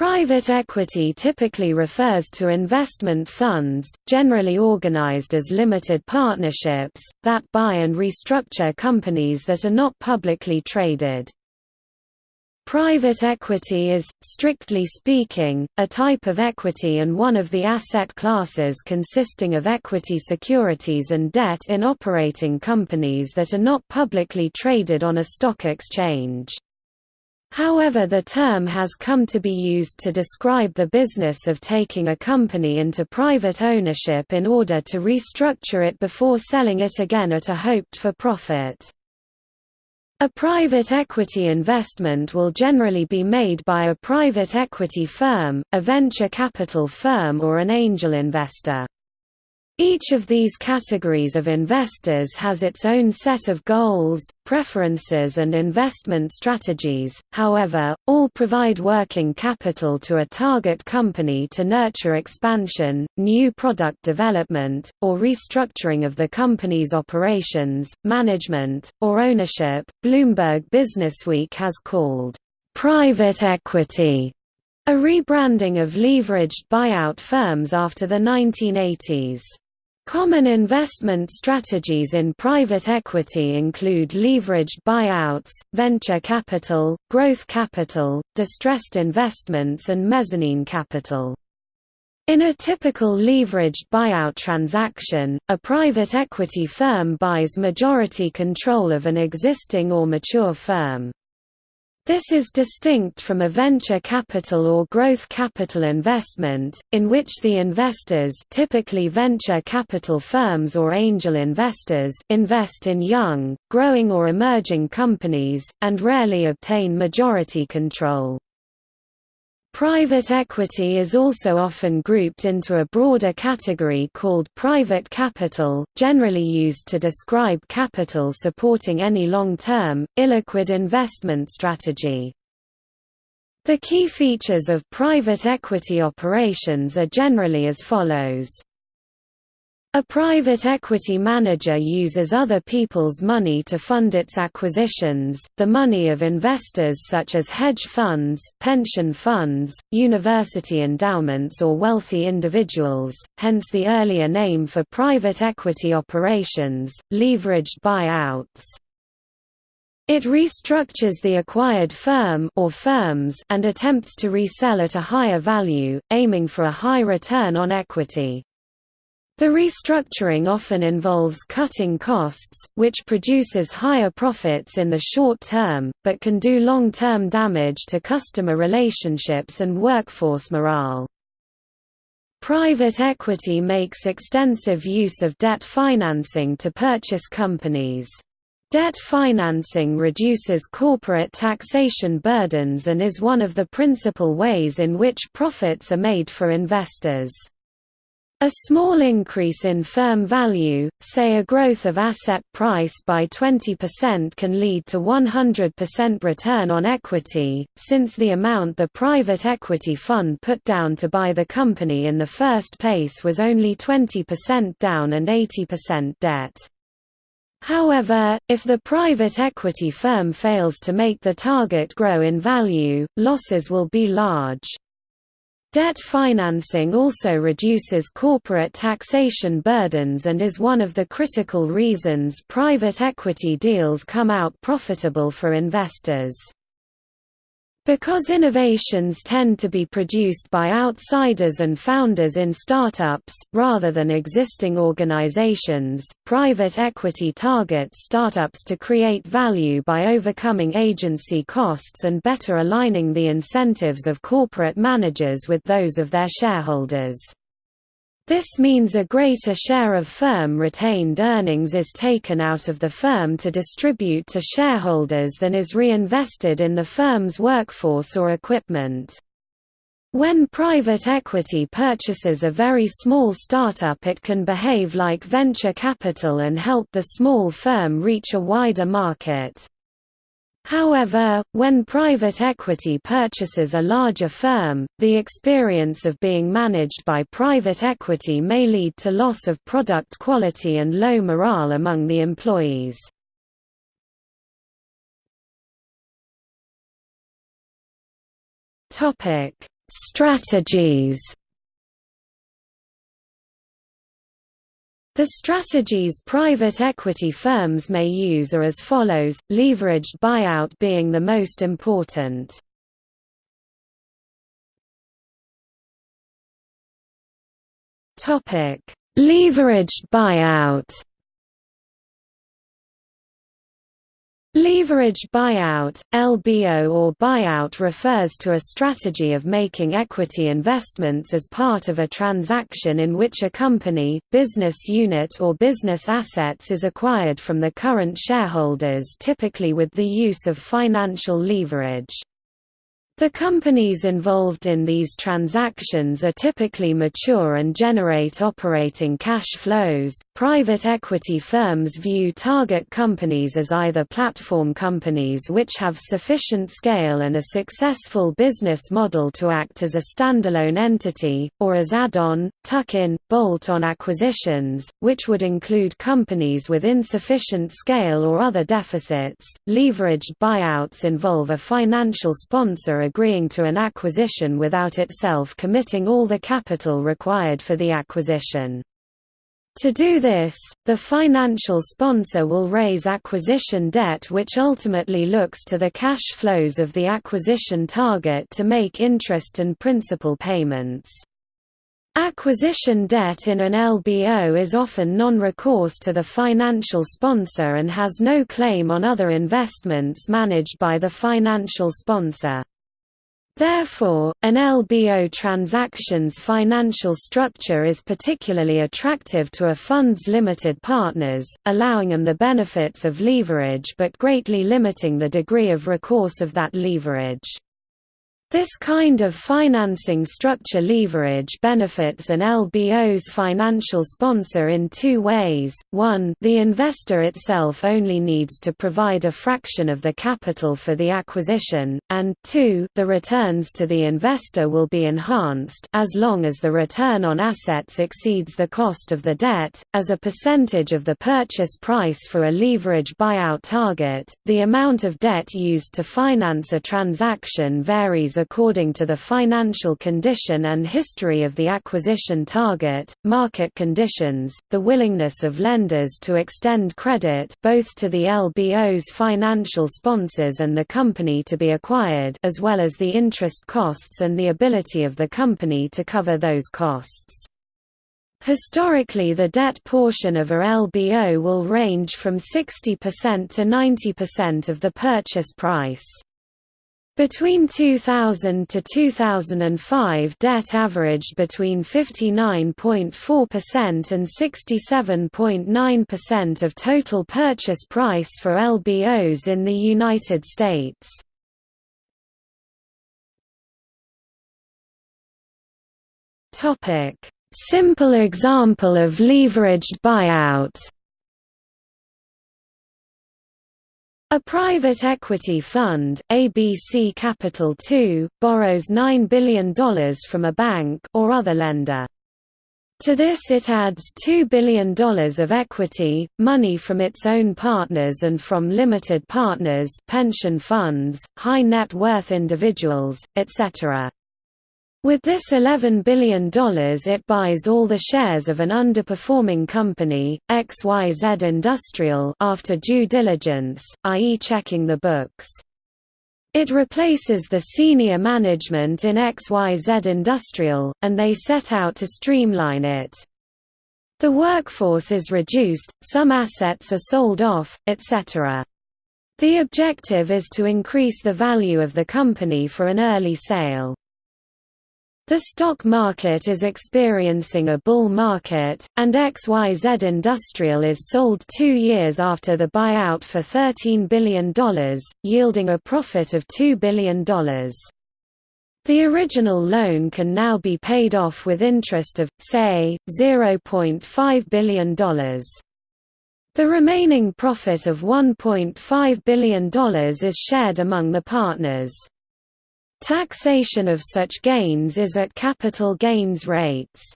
Private equity typically refers to investment funds, generally organized as limited partnerships, that buy and restructure companies that are not publicly traded. Private equity is, strictly speaking, a type of equity and one of the asset classes consisting of equity securities and debt in operating companies that are not publicly traded on a stock exchange. However the term has come to be used to describe the business of taking a company into private ownership in order to restructure it before selling it again at a hoped-for profit. A private equity investment will generally be made by a private equity firm, a venture capital firm or an angel investor. Each of these categories of investors has its own set of goals, preferences and investment strategies, however, all provide working capital to a target company to nurture expansion, new product development, or restructuring of the company's operations, management, or ownership. Bloomberg Businessweek has called, "...private equity." A rebranding of leveraged buyout firms after the 1980s. Common investment strategies in private equity include leveraged buyouts, venture capital, growth capital, distressed investments and mezzanine capital. In a typical leveraged buyout transaction, a private equity firm buys majority control of an existing or mature firm. This is distinct from a venture capital or growth capital investment, in which the investors typically venture capital firms or angel investors invest in young, growing or emerging companies, and rarely obtain majority control. Private equity is also often grouped into a broader category called private capital, generally used to describe capital supporting any long-term, illiquid investment strategy. The key features of private equity operations are generally as follows. A private equity manager uses other people's money to fund its acquisitions, the money of investors such as hedge funds, pension funds, university endowments or wealthy individuals, hence the earlier name for private equity operations, leveraged buyouts. It restructures the acquired firm or firms and attempts to resell at a higher value, aiming for a high return on equity. The restructuring often involves cutting costs, which produces higher profits in the short term, but can do long-term damage to customer relationships and workforce morale. Private equity makes extensive use of debt financing to purchase companies. Debt financing reduces corporate taxation burdens and is one of the principal ways in which profits are made for investors. A small increase in firm value, say a growth of asset price by 20% can lead to 100% return on equity, since the amount the private equity fund put down to buy the company in the first place was only 20% down and 80% debt. However, if the private equity firm fails to make the target grow in value, losses will be large. Debt financing also reduces corporate taxation burdens and is one of the critical reasons private equity deals come out profitable for investors. Because innovations tend to be produced by outsiders and founders in startups, rather than existing organizations, private equity targets startups to create value by overcoming agency costs and better aligning the incentives of corporate managers with those of their shareholders. This means a greater share of firm retained earnings is taken out of the firm to distribute to shareholders than is reinvested in the firm's workforce or equipment. When private equity purchases a very small startup it can behave like venture capital and help the small firm reach a wider market. However, when private equity purchases a larger firm, the experience of being managed by private equity may lead to loss of product quality and low morale among the employees. Strategies The strategies private equity firms may use are as follows, leveraged buyout being the most important. Leveraged buyout Leveraged buyout, LBO or buyout refers to a strategy of making equity investments as part of a transaction in which a company, business unit or business assets is acquired from the current shareholders typically with the use of financial leverage. The companies involved in these transactions are typically mature and generate operating cash flows. Private equity firms view target companies as either platform companies which have sufficient scale and a successful business model to act as a standalone entity, or as add on, tuck in, bolt on acquisitions, which would include companies with insufficient scale or other deficits. Leveraged buyouts involve a financial sponsor agreeing to an acquisition without itself committing all the capital required for the acquisition. To do this, the financial sponsor will raise acquisition debt which ultimately looks to the cash flows of the acquisition target to make interest and principal payments. Acquisition debt in an LBO is often non-recourse to the financial sponsor and has no claim on other investments managed by the financial sponsor. Therefore, an LBO transaction's financial structure is particularly attractive to a fund's limited partners, allowing them the benefits of leverage but greatly limiting the degree of recourse of that leverage. This kind of financing structure leverage benefits an LBO's financial sponsor in two ways, one the investor itself only needs to provide a fraction of the capital for the acquisition, and two the returns to the investor will be enhanced as long as the return on assets exceeds the cost of the debt. As a percentage of the purchase price for a leverage buyout target, the amount of debt used to finance a transaction varies according to the financial condition and history of the acquisition target, market conditions, the willingness of lenders to extend credit both to the LBO's financial sponsors and the company to be acquired as well as the interest costs and the ability of the company to cover those costs. Historically the debt portion of a LBO will range from 60% to 90% of the purchase price. Between 2000 to 2005 debt averaged between 59.4% and 67.9% of total purchase price for LBOs in the United States. Simple example of leveraged buyout A private equity fund, ABC Capital II, borrows $9 billion from a bank or other lender. To this it adds $2 billion of equity, money from its own partners and from limited partners pension funds, high net worth individuals, etc. With this $11 billion it buys all the shares of an underperforming company, XYZ Industrial after due diligence, i.e. checking the books. It replaces the senior management in XYZ Industrial, and they set out to streamline it. The workforce is reduced, some assets are sold off, etc. The objective is to increase the value of the company for an early sale. The stock market is experiencing a bull market, and XYZ Industrial is sold two years after the buyout for $13 billion, yielding a profit of $2 billion. The original loan can now be paid off with interest of, say, $0.5 billion. The remaining profit of $1.5 billion is shared among the partners. Taxation of such gains is at capital gains rates.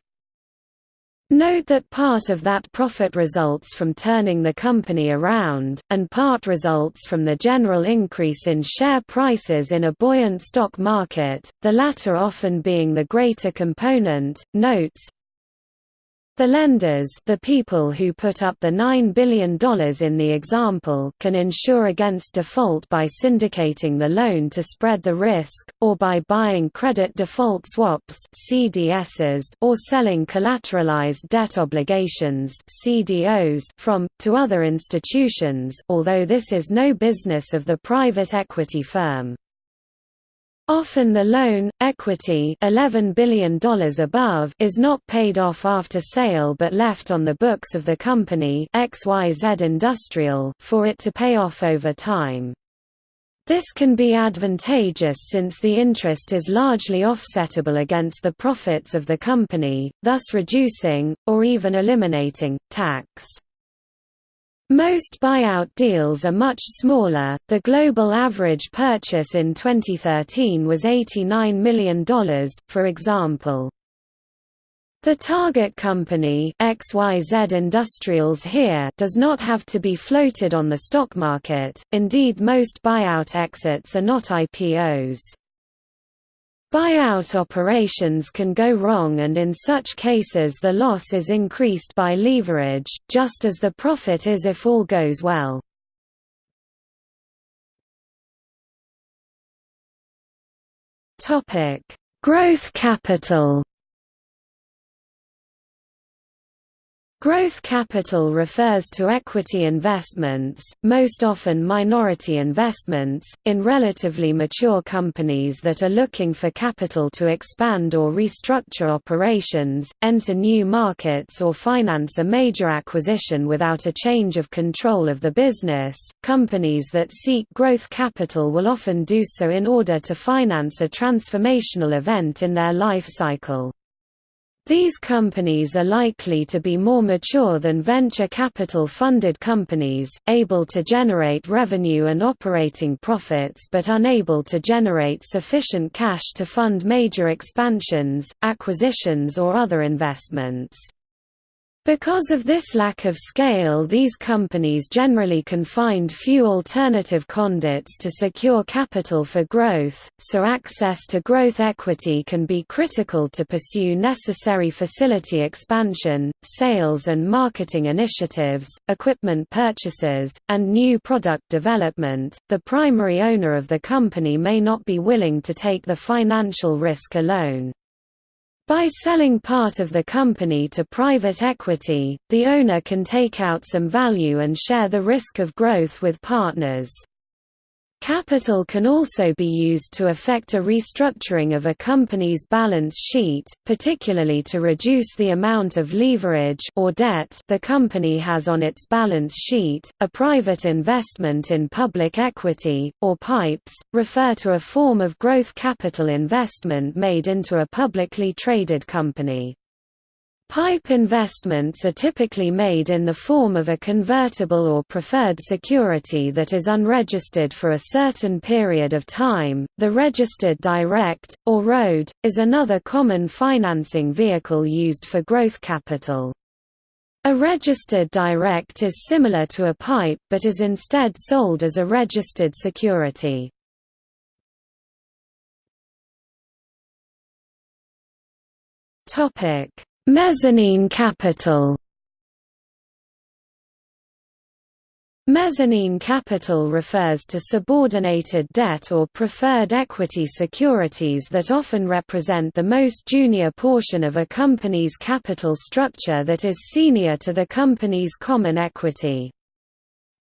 Note that part of that profit results from turning the company around, and part results from the general increase in share prices in a buoyant stock market, the latter often being the greater component. Notes the lenders the people who put up the $9 billion in the example can insure against default by syndicating the loan to spread the risk, or by buying credit default swaps CDSs or selling collateralized debt obligations CDOs from, to other institutions although this is no business of the private equity firm. Often the loan, equity $11 billion above is not paid off after sale but left on the books of the company XYZ Industrial for it to pay off over time. This can be advantageous since the interest is largely offsettable against the profits of the company, thus reducing, or even eliminating, tax. Most buyout deals are much smaller. The global average purchase in 2013 was $89 million, for example. The target company XYZ Industrials here does not have to be floated on the stock market, indeed most buyout exits are not IPOs. Buyout operations can go wrong and in such cases the loss is increased by leverage, just as the profit is if all goes well. Growth capital Growth capital refers to equity investments, most often minority investments, in relatively mature companies that are looking for capital to expand or restructure operations, enter new markets or finance a major acquisition without a change of control of the business. Companies that seek growth capital will often do so in order to finance a transformational event in their life cycle. These companies are likely to be more mature than venture capital-funded companies, able to generate revenue and operating profits but unable to generate sufficient cash to fund major expansions, acquisitions or other investments. Because of this lack of scale these companies generally can find few alternative conduits to secure capital for growth, so access to growth equity can be critical to pursue necessary facility expansion, sales and marketing initiatives, equipment purchases, and new product development. The primary owner of the company may not be willing to take the financial risk alone. By selling part of the company to private equity, the owner can take out some value and share the risk of growth with partners. Capital can also be used to effect a restructuring of a company's balance sheet, particularly to reduce the amount of leverage or debt the company has on its balance sheet. A private investment in public equity, or PIPEs, refer to a form of growth capital investment made into a publicly traded company. PIPE investments are typically made in the form of a convertible or preferred security that is unregistered for a certain period of time. The registered direct, or road, is another common financing vehicle used for growth capital. A registered direct is similar to a PIPE but is instead sold as a registered security. Topic Mezzanine capital Mezzanine capital refers to subordinated debt or preferred equity securities that often represent the most junior portion of a company's capital structure that is senior to the company's common equity.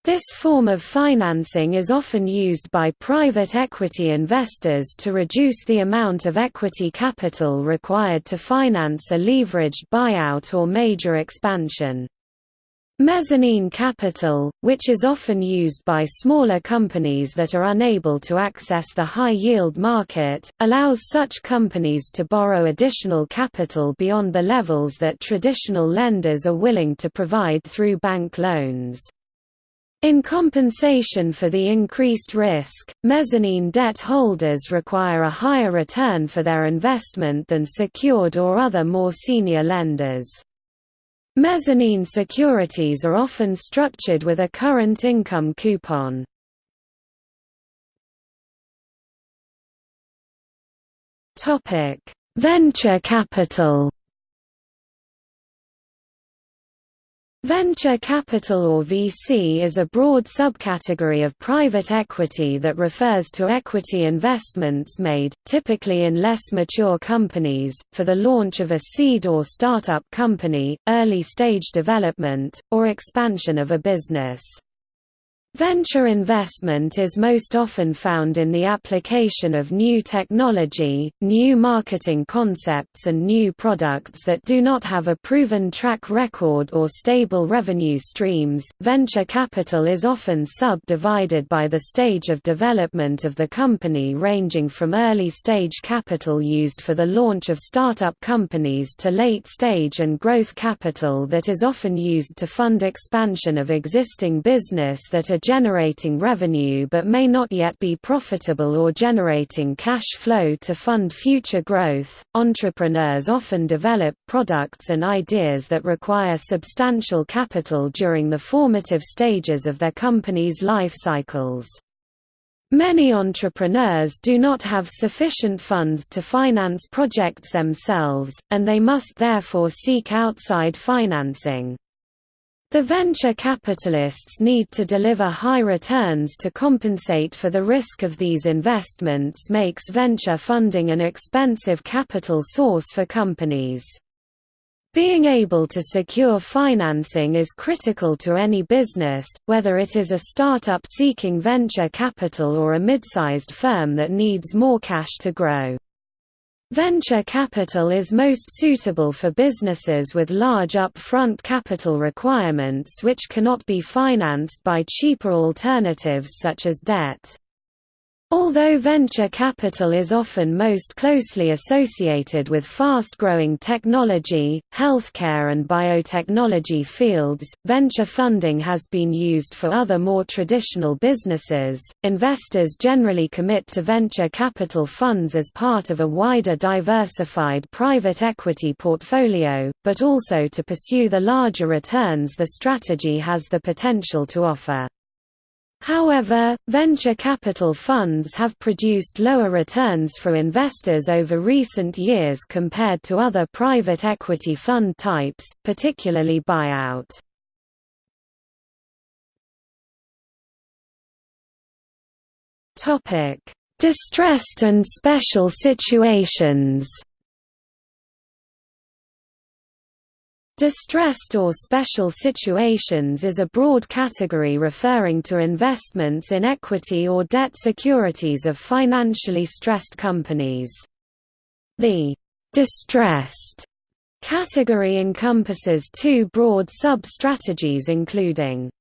This form of financing is often used by private equity investors to reduce the amount of equity capital required to finance a leveraged buyout or major expansion. Mezzanine capital, which is often used by smaller companies that are unable to access the high-yield market, allows such companies to borrow additional capital beyond the levels that traditional lenders are willing to provide through bank loans. In compensation for the increased risk, mezzanine debt holders require a higher return for their investment than secured or other more senior lenders. Mezzanine securities are often structured with a current income coupon. Venture capital Venture capital or VC is a broad subcategory of private equity that refers to equity investments made, typically in less mature companies, for the launch of a seed or startup company, early stage development, or expansion of a business. Venture investment is most often found in the application of new technology, new marketing concepts and new products that do not have a proven track record or stable revenue streams. Venture capital is often subdivided by the stage of development of the company ranging from early stage capital used for the launch of startup companies to late stage and growth capital that is often used to fund expansion of existing business that are generating revenue but may not yet be profitable or generating cash flow to fund future growth. Entrepreneurs often develop products and ideas that require substantial capital during the formative stages of their company's life cycles. Many entrepreneurs do not have sufficient funds to finance projects themselves, and they must therefore seek outside financing. The venture capitalists need to deliver high returns to compensate for the risk of these investments makes venture funding an expensive capital source for companies. Being able to secure financing is critical to any business, whether it is a startup seeking venture capital or a mid-sized firm that needs more cash to grow. Venture capital is most suitable for businesses with large upfront capital requirements which cannot be financed by cheaper alternatives such as debt. Although venture capital is often most closely associated with fast-growing technology, healthcare and biotechnology fields, venture funding has been used for other more traditional businesses. Investors generally commit to venture capital funds as part of a wider diversified private equity portfolio, but also to pursue the larger returns the strategy has the potential to offer. However, venture capital funds have produced lower returns for investors over recent years compared to other private equity fund types, particularly buyout. Distressed and special situations Distressed or special situations is a broad category referring to investments in equity or debt securities of financially stressed companies. The «distressed» category encompasses two broad sub-strategies including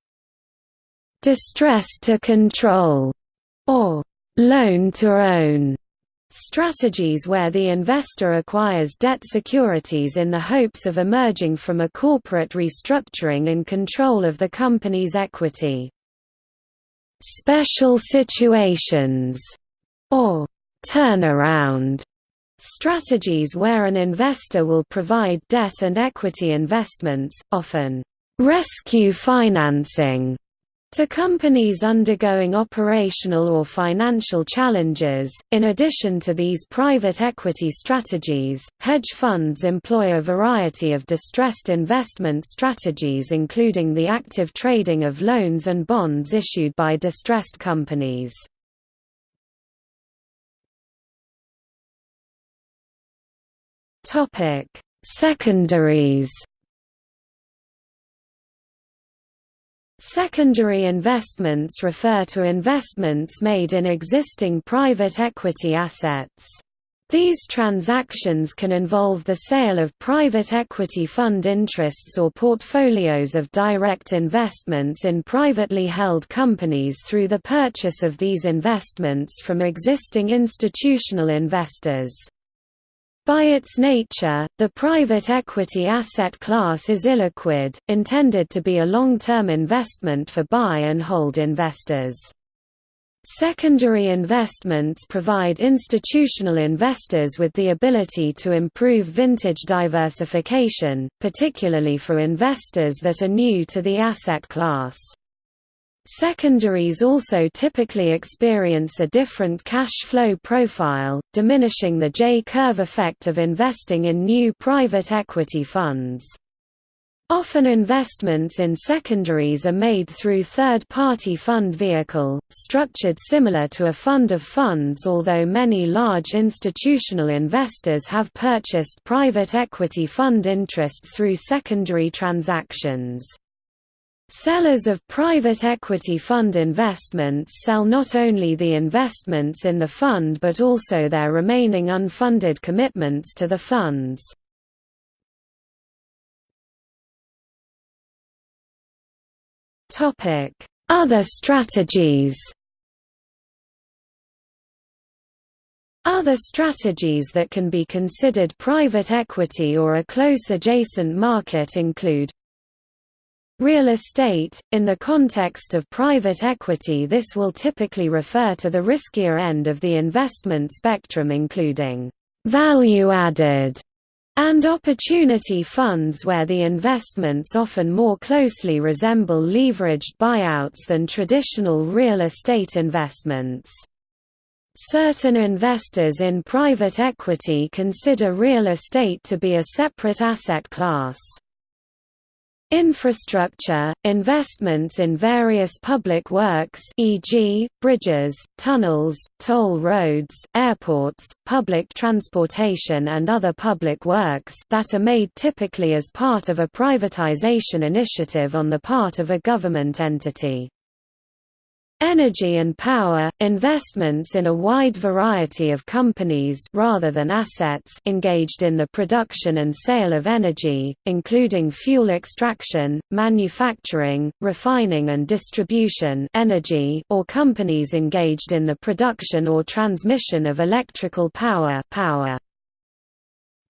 «distressed to control» or «loan to own» Strategies where the investor acquires debt securities in the hopes of emerging from a corporate restructuring in control of the company's equity. Special situations, or turnaround strategies where an investor will provide debt and equity investments, often rescue financing to companies undergoing operational or financial challenges, in addition to these private equity strategies, hedge funds employ a variety of distressed investment strategies including the active trading of loans and bonds issued by distressed companies. Secondaries Secondary investments refer to investments made in existing private equity assets. These transactions can involve the sale of private equity fund interests or portfolios of direct investments in privately held companies through the purchase of these investments from existing institutional investors. By its nature, the private equity asset class is illiquid, intended to be a long-term investment for buy-and-hold investors. Secondary investments provide institutional investors with the ability to improve vintage diversification, particularly for investors that are new to the asset class. Secondaries also typically experience a different cash flow profile, diminishing the J-curve effect of investing in new private equity funds. Often investments in secondaries are made through third-party fund vehicle, structured similar to a fund of funds although many large institutional investors have purchased private equity fund interests through secondary transactions. Sellers of private equity fund investments sell not only the investments in the fund but also their remaining unfunded commitments to the funds. Other strategies Other strategies that can be considered private equity or a close adjacent market include Real estate – In the context of private equity this will typically refer to the riskier end of the investment spectrum including «value-added» and opportunity funds where the investments often more closely resemble leveraged buyouts than traditional real estate investments. Certain investors in private equity consider real estate to be a separate asset class. Infrastructure – Investments in various public works e.g., bridges, tunnels, toll roads, airports, public transportation and other public works that are made typically as part of a privatization initiative on the part of a government entity. Energy and power – investments in a wide variety of companies rather than assets engaged in the production and sale of energy, including fuel extraction, manufacturing, refining and distribution energy or companies engaged in the production or transmission of electrical power, power.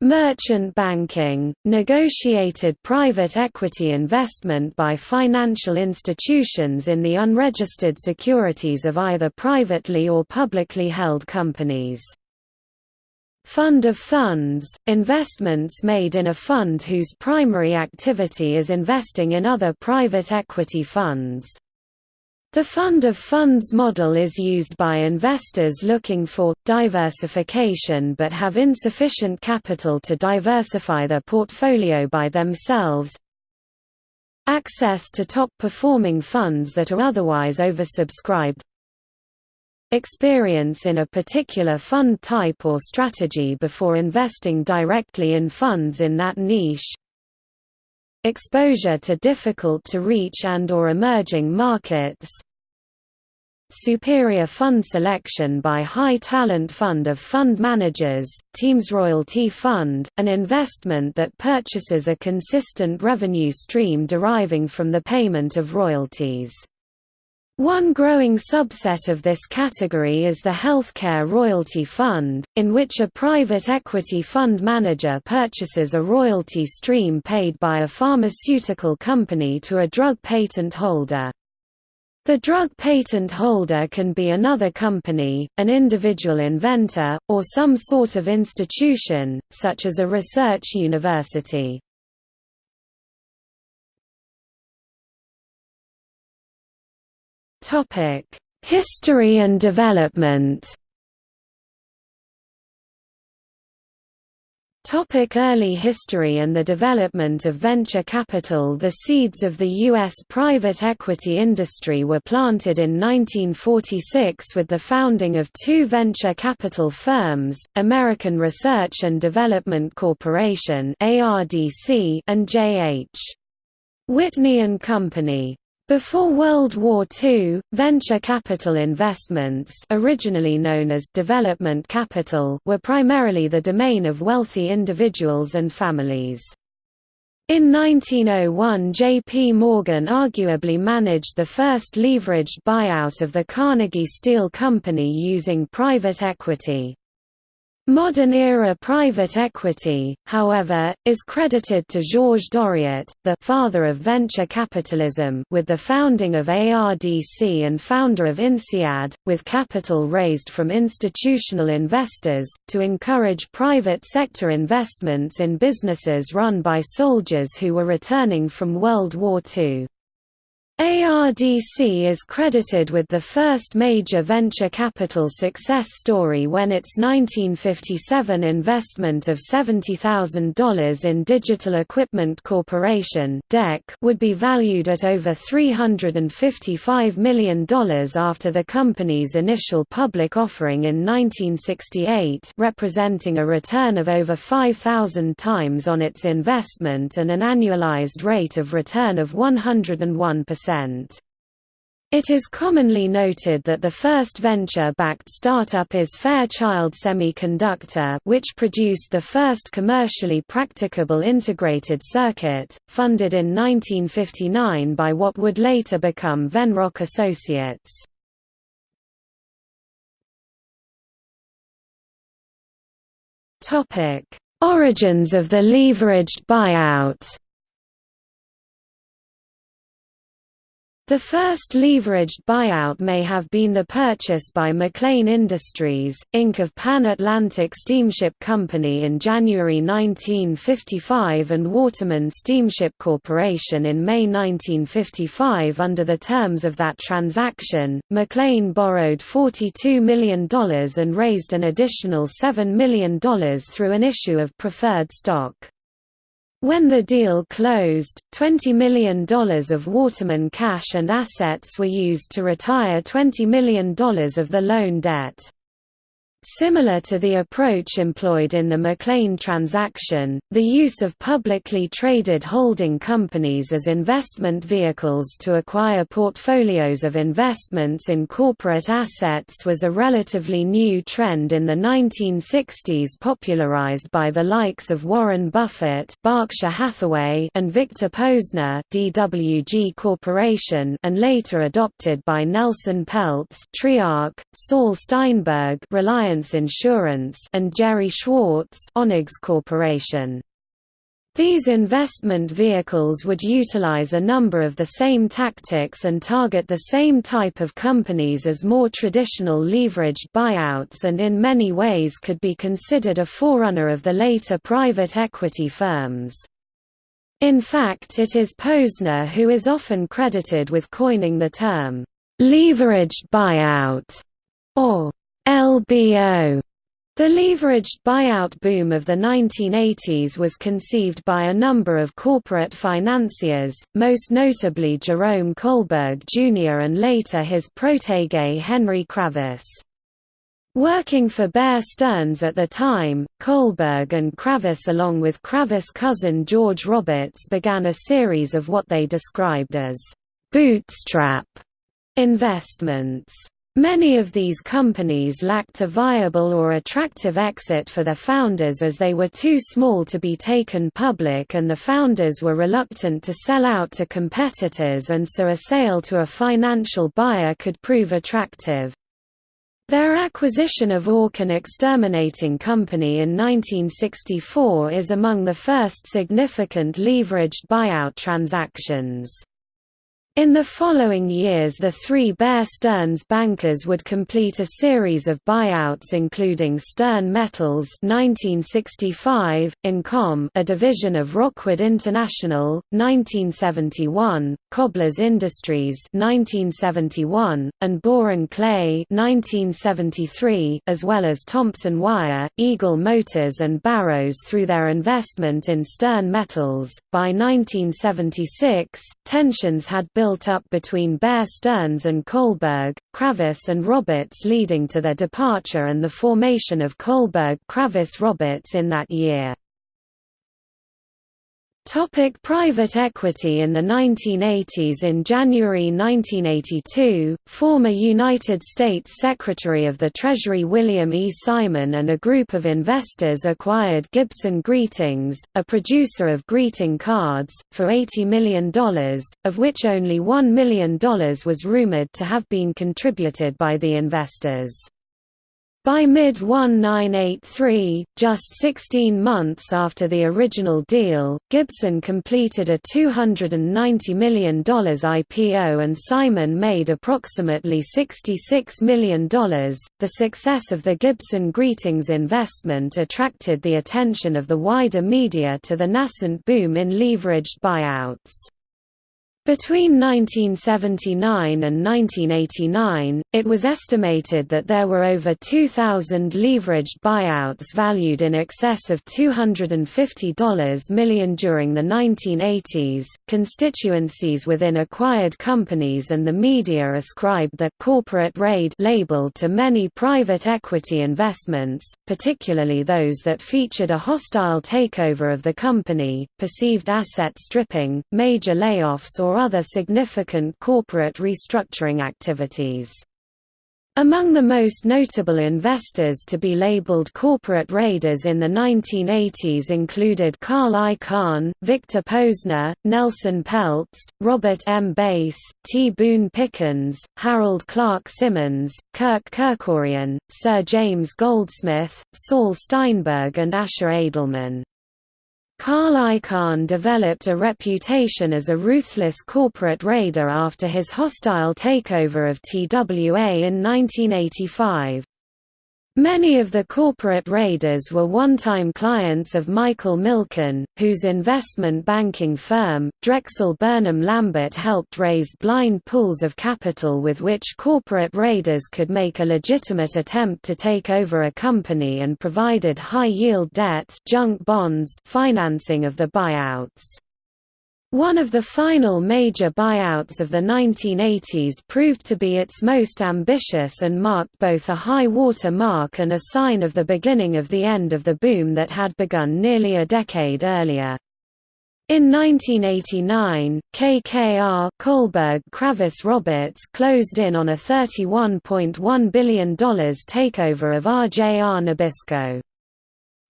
Merchant banking, negotiated private equity investment by financial institutions in the unregistered securities of either privately or publicly held companies. Fund of funds, investments made in a fund whose primary activity is investing in other private equity funds. The fund of funds model is used by investors looking for, diversification but have insufficient capital to diversify their portfolio by themselves. Access to top-performing funds that are otherwise oversubscribed. Experience in a particular fund type or strategy before investing directly in funds in that niche exposure to difficult-to-reach and or emerging markets superior fund selection by high-talent fund of fund managers, Teams Royalty Fund, an investment that purchases a consistent revenue stream deriving from the payment of royalties. One growing subset of this category is the Healthcare Royalty Fund, in which a private equity fund manager purchases a royalty stream paid by a pharmaceutical company to a drug patent holder. The drug patent holder can be another company, an individual inventor, or some sort of institution, such as a research university. History and development. Topic early history and the development of venture capital The seeds of the U.S. private equity industry were planted in 1946 with the founding of two venture capital firms, American Research and Development Corporation and J.H. Whitney & Company. Before World War II, venture capital investments originally known as development capital were primarily the domain of wealthy individuals and families. In 1901 J.P. Morgan arguably managed the first leveraged buyout of the Carnegie Steel Company using private equity. Modern-era private equity, however, is credited to Georges Doriot, the «father of venture capitalism» with the founding of ARDC and founder of INSEAD, with capital raised from institutional investors, to encourage private sector investments in businesses run by soldiers who were returning from World War II. ARDC is credited with the first major venture capital success story when its 1957 investment of $70,000 in Digital Equipment Corporation would be valued at over $355 million after the company's initial public offering in 1968 representing a return of over 5,000 times on its investment and an annualized rate of return of 101%. It is commonly noted that the first venture-backed startup is Fairchild Semiconductor which produced the first commercially practicable integrated circuit, funded in 1959 by what would later become Venrock Associates. Origins of the leveraged buyout The first leveraged buyout may have been the purchase by McLean Industries, Inc. of Pan Atlantic Steamship Company in January 1955 and Waterman Steamship Corporation in May 1955 under the terms of that transaction, McLean borrowed $42 million and raised an additional $7 million through an issue of preferred stock. When the deal closed, $20 million of Waterman cash and assets were used to retire $20 million of the loan debt. Similar to the approach employed in the McLean transaction, the use of publicly traded holding companies as investment vehicles to acquire portfolios of investments in corporate assets was a relatively new trend in the 1960s popularized by the likes of Warren Buffett Berkshire Hathaway and Victor Posner DWG Corporation and later adopted by Nelson Peltz Triarc, Saul Steinberg Reliance Reliance Insurance and Gerry Schwartz Onex Corporation. These investment vehicles would utilize a number of the same tactics and target the same type of companies as more traditional leveraged buyouts and in many ways could be considered a forerunner of the later private equity firms. In fact it is Posner who is often credited with coining the term, "...leveraged buyout", or LBO. The leveraged buyout boom of the 1980s was conceived by a number of corporate financiers, most notably Jerome Kohlberg Jr. and later his protégé Henry Kravis. Working for Bear Stearns at the time, Kohlberg and Kravis along with Kravis' cousin George Roberts began a series of what they described as «bootstrap» investments. Many of these companies lacked a viable or attractive exit for their founders as they were too small to be taken public and the founders were reluctant to sell out to competitors and so a sale to a financial buyer could prove attractive. Their acquisition of Orkin Exterminating Company in 1964 is among the first significant leveraged buyout transactions. In the following years the three Bear Stearns bankers would complete a series of buyouts including Stern Metals 1965, Incom a division of Rockwood International, 1971, Cobblers Industries 1971, and Boren Clay 1973, as well as Thompson Wire, Eagle Motors and Barrows through their investment in Stern Metals. By 1976, tensions had built built up between Bear Stearns and Kohlberg, Kravis and Roberts leading to their departure and the formation of Kohlberg-Kravis-Roberts in that year. Topic private equity In the 1980s In January 1982, former United States Secretary of the Treasury William E. Simon and a group of investors acquired Gibson Greetings, a producer of greeting cards, for $80 million, of which only $1 million was rumored to have been contributed by the investors. By mid-1983, just 16 months after the original deal, Gibson completed a $290 million IPO and Simon made approximately $66 million. The success of the Gibson Greetings investment attracted the attention of the wider media to the nascent boom in leveraged buyouts. Between 1979 and 1989, it was estimated that there were over 2,000 leveraged buyouts valued in excess of $250 million during the 1980s. Constituencies within acquired companies and the media ascribed the corporate raid label to many private equity investments, particularly those that featured a hostile takeover of the company, perceived asset stripping, major layoffs, or or other significant corporate restructuring activities. Among the most notable investors to be labeled corporate raiders in the 1980s included Carl Icahn, Victor Posner, Nelson Peltz, Robert M. Bass, T. Boone Pickens, Harold Clark Simmons, Kirk Kerkorian, Sir James Goldsmith, Saul Steinberg and Asher Edelman. Carl Icahn developed a reputation as a ruthless corporate raider after his hostile takeover of TWA in 1985. Many of the corporate raiders were one-time clients of Michael Milken, whose investment banking firm, Drexel Burnham Lambert helped raise blind pools of capital with which corporate raiders could make a legitimate attempt to take over a company and provided high-yield debt junk bonds financing of the buyouts. One of the final major buyouts of the 1980s proved to be its most ambitious and marked both a high water mark and a sign of the beginning of the end of the boom that had begun nearly a decade earlier. In 1989, KKR Kohlberg Kravis Roberts closed in on a $31.1 billion takeover of RJR Nabisco.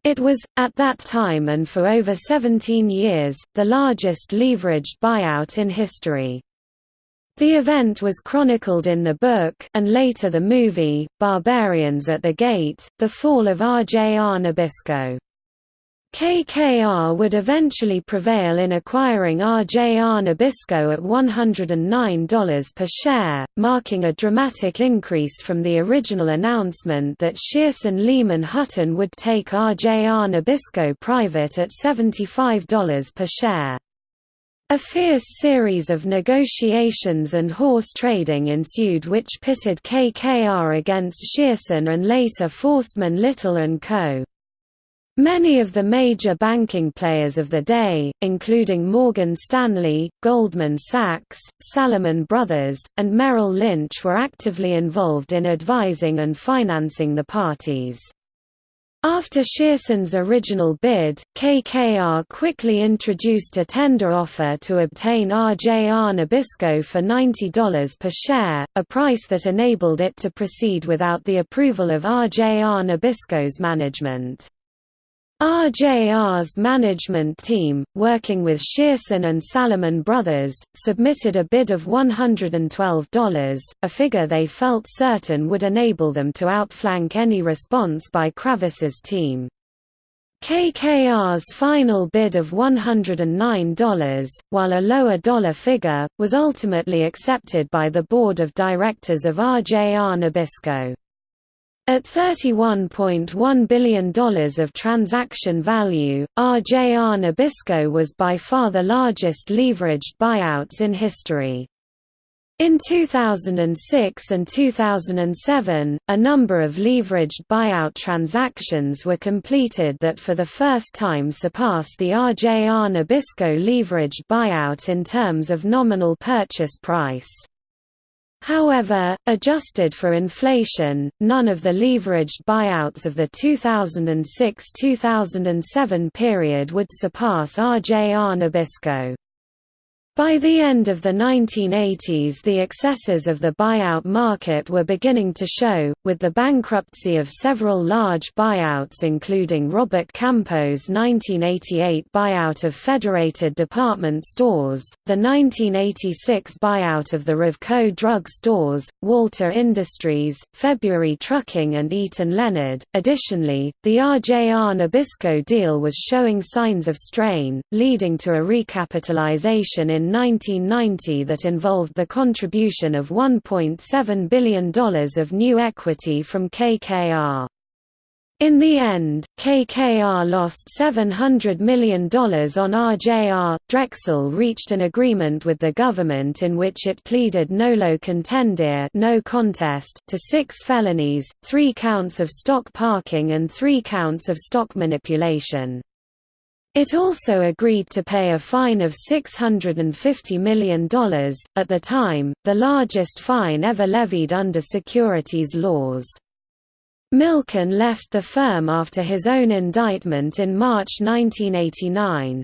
It was, at that time and for over 17 years, the largest leveraged buyout in history. The event was chronicled in the book and later the movie, Barbarians at the Gate, The Fall of RJR Nabisco. KKR would eventually prevail in acquiring RJR Nabisco at $109 per share, marking a dramatic increase from the original announcement that Shearson Lehman Hutton would take RJR Nabisco private at $75 per share. A fierce series of negotiations and horse trading ensued which pitted KKR against Shearson and later Forstmann Little & Co. Many of the major banking players of the day, including Morgan Stanley, Goldman Sachs, Salomon Brothers, and Merrill Lynch were actively involved in advising and financing the parties. After Shearson's original bid, KKR quickly introduced a tender offer to obtain RJR Nabisco for $90 per share, a price that enabled it to proceed without the approval of RJR Nabisco's management. RJR's management team, working with Shearson and Salomon Brothers, submitted a bid of $112, a figure they felt certain would enable them to outflank any response by Kravis's team. KKR's final bid of $109, while a lower dollar figure, was ultimately accepted by the board of directors of RJR Nabisco. At $31.1 billion of transaction value, RJR Nabisco was by far the largest leveraged buyouts in history. In 2006 and 2007, a number of leveraged buyout transactions were completed that for the first time surpassed the RJR Nabisco leveraged buyout in terms of nominal purchase price. However, adjusted for inflation, none of the leveraged buyouts of the 2006–2007 period would surpass RJR Nabisco. By the end of the 1980s the excesses of the buyout market were beginning to show, with the bankruptcy of several large buyouts including Robert Campeau's 1988 buyout of Federated Department Stores, the 1986 buyout of the Revco Drug Stores, Walter Industries, February Trucking and Eaton Leonard. Additionally, the RJR Nabisco deal was showing signs of strain, leading to a recapitalization in 1990 that involved the contribution of $1.7 billion of new equity from KKR. In the end, KKR lost $700 million on RJR. Drexel reached an agreement with the government in which it pleaded nolo contendere no contest to six felonies, three counts of stock parking and three counts of stock manipulation. It also agreed to pay a fine of $650 million, at the time, the largest fine ever levied under securities laws. Milken left the firm after his own indictment in March 1989.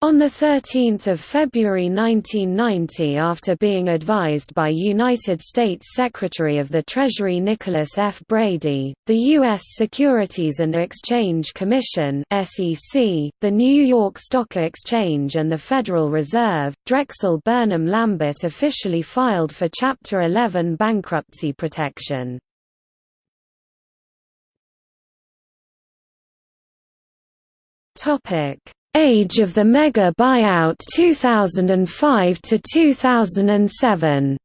On 13 February 1990 after being advised by United States Secretary of the Treasury Nicholas F. Brady, the U.S. Securities and Exchange Commission the New York Stock Exchange and the Federal Reserve, Drexel Burnham Lambert officially filed for Chapter 11 bankruptcy protection. Topic Age of the mega buyout 2005 to 2007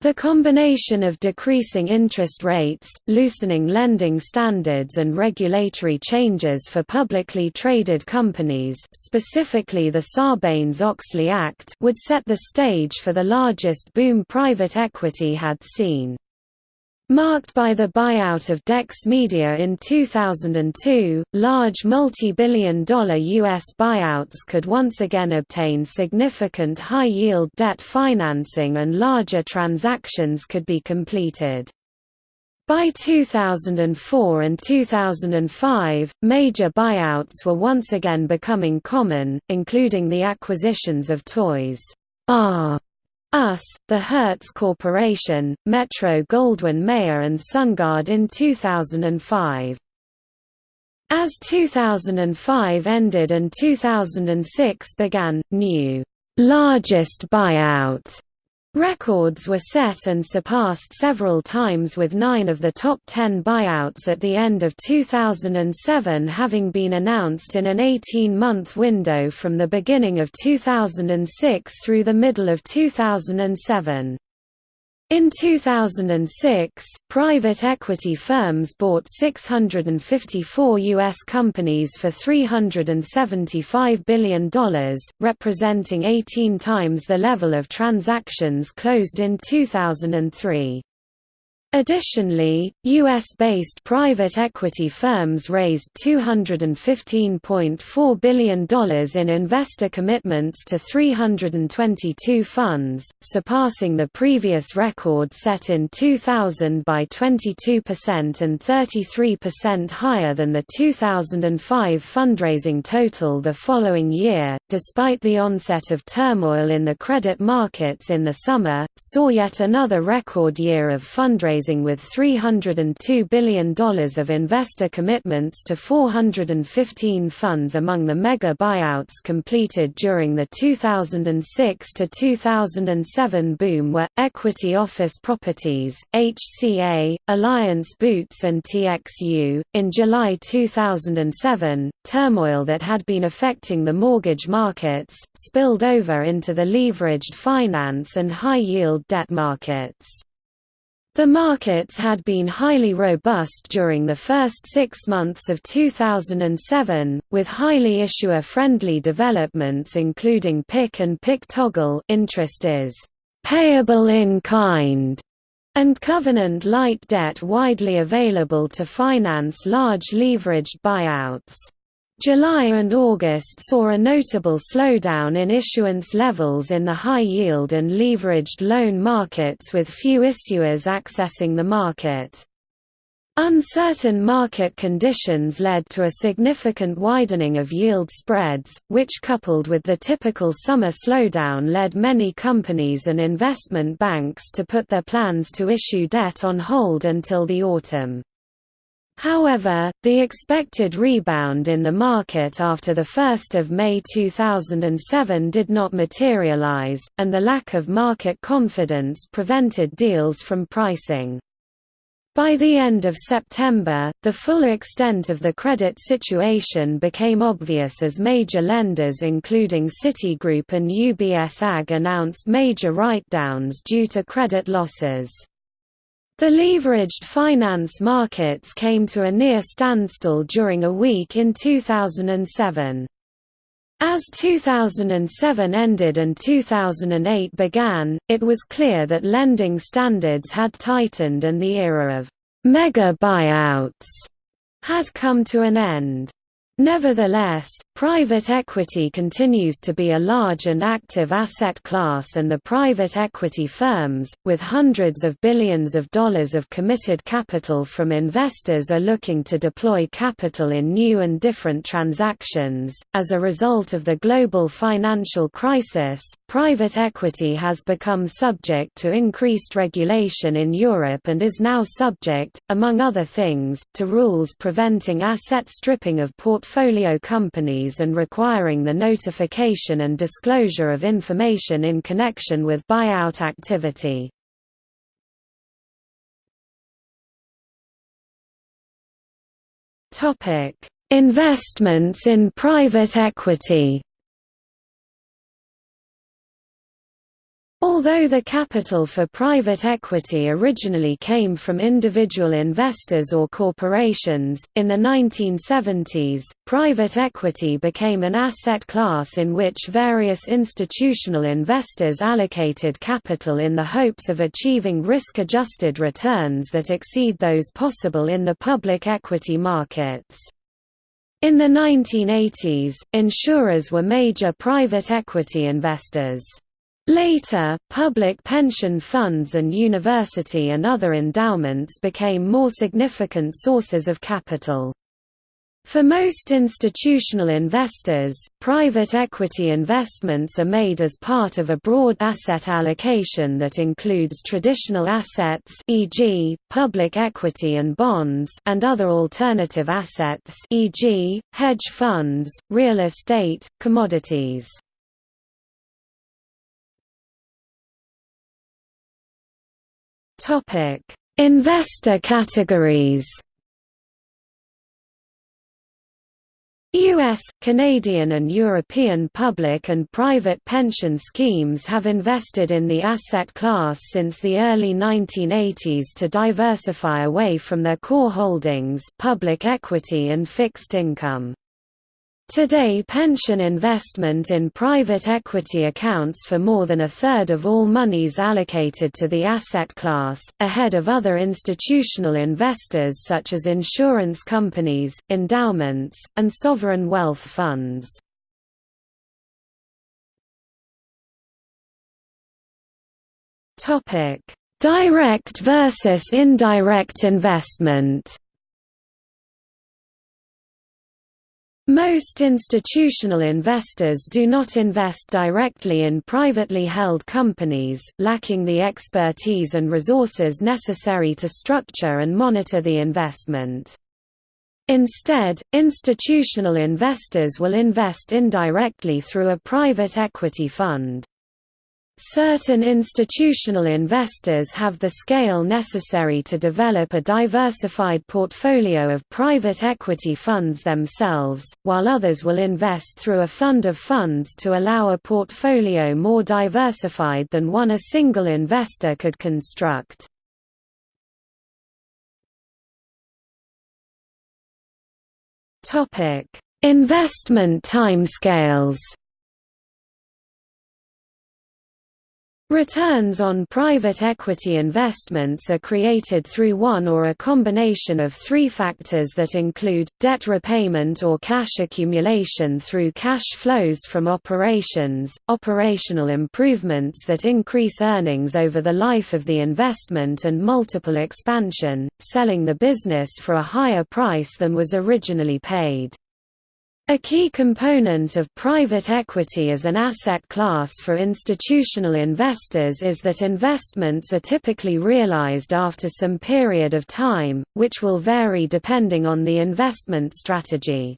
The combination of decreasing interest rates, loosening lending standards and regulatory changes for publicly traded companies specifically the Sarbanes-Oxley Act would set the stage for the largest boom private equity had seen. Marked by the buyout of Dex Media in 2002, large multi-billion dollar U.S. buyouts could once again obtain significant high-yield debt financing and larger transactions could be completed. By 2004 and 2005, major buyouts were once again becoming common, including the acquisitions of Toys R us, the Hertz Corporation, Metro Goldwyn Mayer and SunGard in 2005. As 2005 ended and 2006 began, new largest buyout Records were set and surpassed several times with nine of the top ten buyouts at the end of 2007 having been announced in an 18-month window from the beginning of 2006 through the middle of 2007. In 2006, private equity firms bought 654 U.S. companies for $375 billion, representing 18 times the level of transactions closed in 2003. Additionally, U.S.-based private equity firms raised $215.4 billion in investor commitments to 322 funds, surpassing the previous record set in 2000 by 22% and 33% higher than the 2005 fundraising total the following year. Despite the onset of turmoil in the credit markets in the summer, saw yet another record year of fundraising with $302 billion of investor commitments to 415 funds among the mega buyouts completed during the 2006 to 2007 boom were Equity Office Properties, HCA, Alliance Boots and TXU. In July 2007, turmoil that had been affecting the mortgage markets spilled over into the leveraged finance and high-yield debt markets. The markets had been highly robust during the first six months of 2007, with highly issuer-friendly developments including PIK and PIK toggle interest is payable in kind and covenant-light debt widely available to finance large leveraged buyouts. July and August saw a notable slowdown in issuance levels in the high-yield and leveraged loan markets with few issuers accessing the market. Uncertain market conditions led to a significant widening of yield spreads, which coupled with the typical summer slowdown led many companies and investment banks to put their plans to issue debt on hold until the autumn. However, the expected rebound in the market after 1 May 2007 did not materialize, and the lack of market confidence prevented deals from pricing. By the end of September, the full extent of the credit situation became obvious as major lenders including Citigroup and UBS AG announced major write-downs due to credit losses. The leveraged finance markets came to a near standstill during a week in 2007. As 2007 ended and 2008 began, it was clear that lending standards had tightened and the era of «mega buyouts» had come to an end. Nevertheless, private equity continues to be a large and active asset class and the private equity firms, with hundreds of billions of dollars of committed capital from investors are looking to deploy capital in new and different transactions. As a result of the global financial crisis, private equity has become subject to increased regulation in Europe and is now subject, among other things, to rules preventing asset stripping of portfolio companies and requiring the notification and disclosure of information in connection with buyout activity. Investments in private equity Although the capital for private equity originally came from individual investors or corporations, in the 1970s, private equity became an asset class in which various institutional investors allocated capital in the hopes of achieving risk-adjusted returns that exceed those possible in the public equity markets. In the 1980s, insurers were major private equity investors. Later, public pension funds and university and other endowments became more significant sources of capital. For most institutional investors, private equity investments are made as part of a broad asset allocation that includes traditional assets e.g., public equity and bonds and other alternative assets e.g., hedge funds, real estate, commodities. Topic: Investor categories. US, Canadian and European public and private pension schemes have invested in the asset class since the early 1980s to diversify away from their core holdings public equity and fixed income. Today pension investment in private equity accounts for more than a third of all monies allocated to the asset class, ahead of other institutional investors such as insurance companies, endowments, and sovereign wealth funds. Direct versus indirect investment Most institutional investors do not invest directly in privately held companies, lacking the expertise and resources necessary to structure and monitor the investment. Instead, institutional investors will invest indirectly through a private equity fund. Certain institutional investors have the scale necessary to develop a diversified portfolio of private equity funds themselves, while others will invest through a fund of funds to allow a portfolio more diversified than one a single investor could construct. Investment timescales Returns on private equity investments are created through one or a combination of three factors that include, debt repayment or cash accumulation through cash flows from operations, operational improvements that increase earnings over the life of the investment and multiple expansion, selling the business for a higher price than was originally paid. A key component of private equity as an asset class for institutional investors is that investments are typically realized after some period of time, which will vary depending on the investment strategy.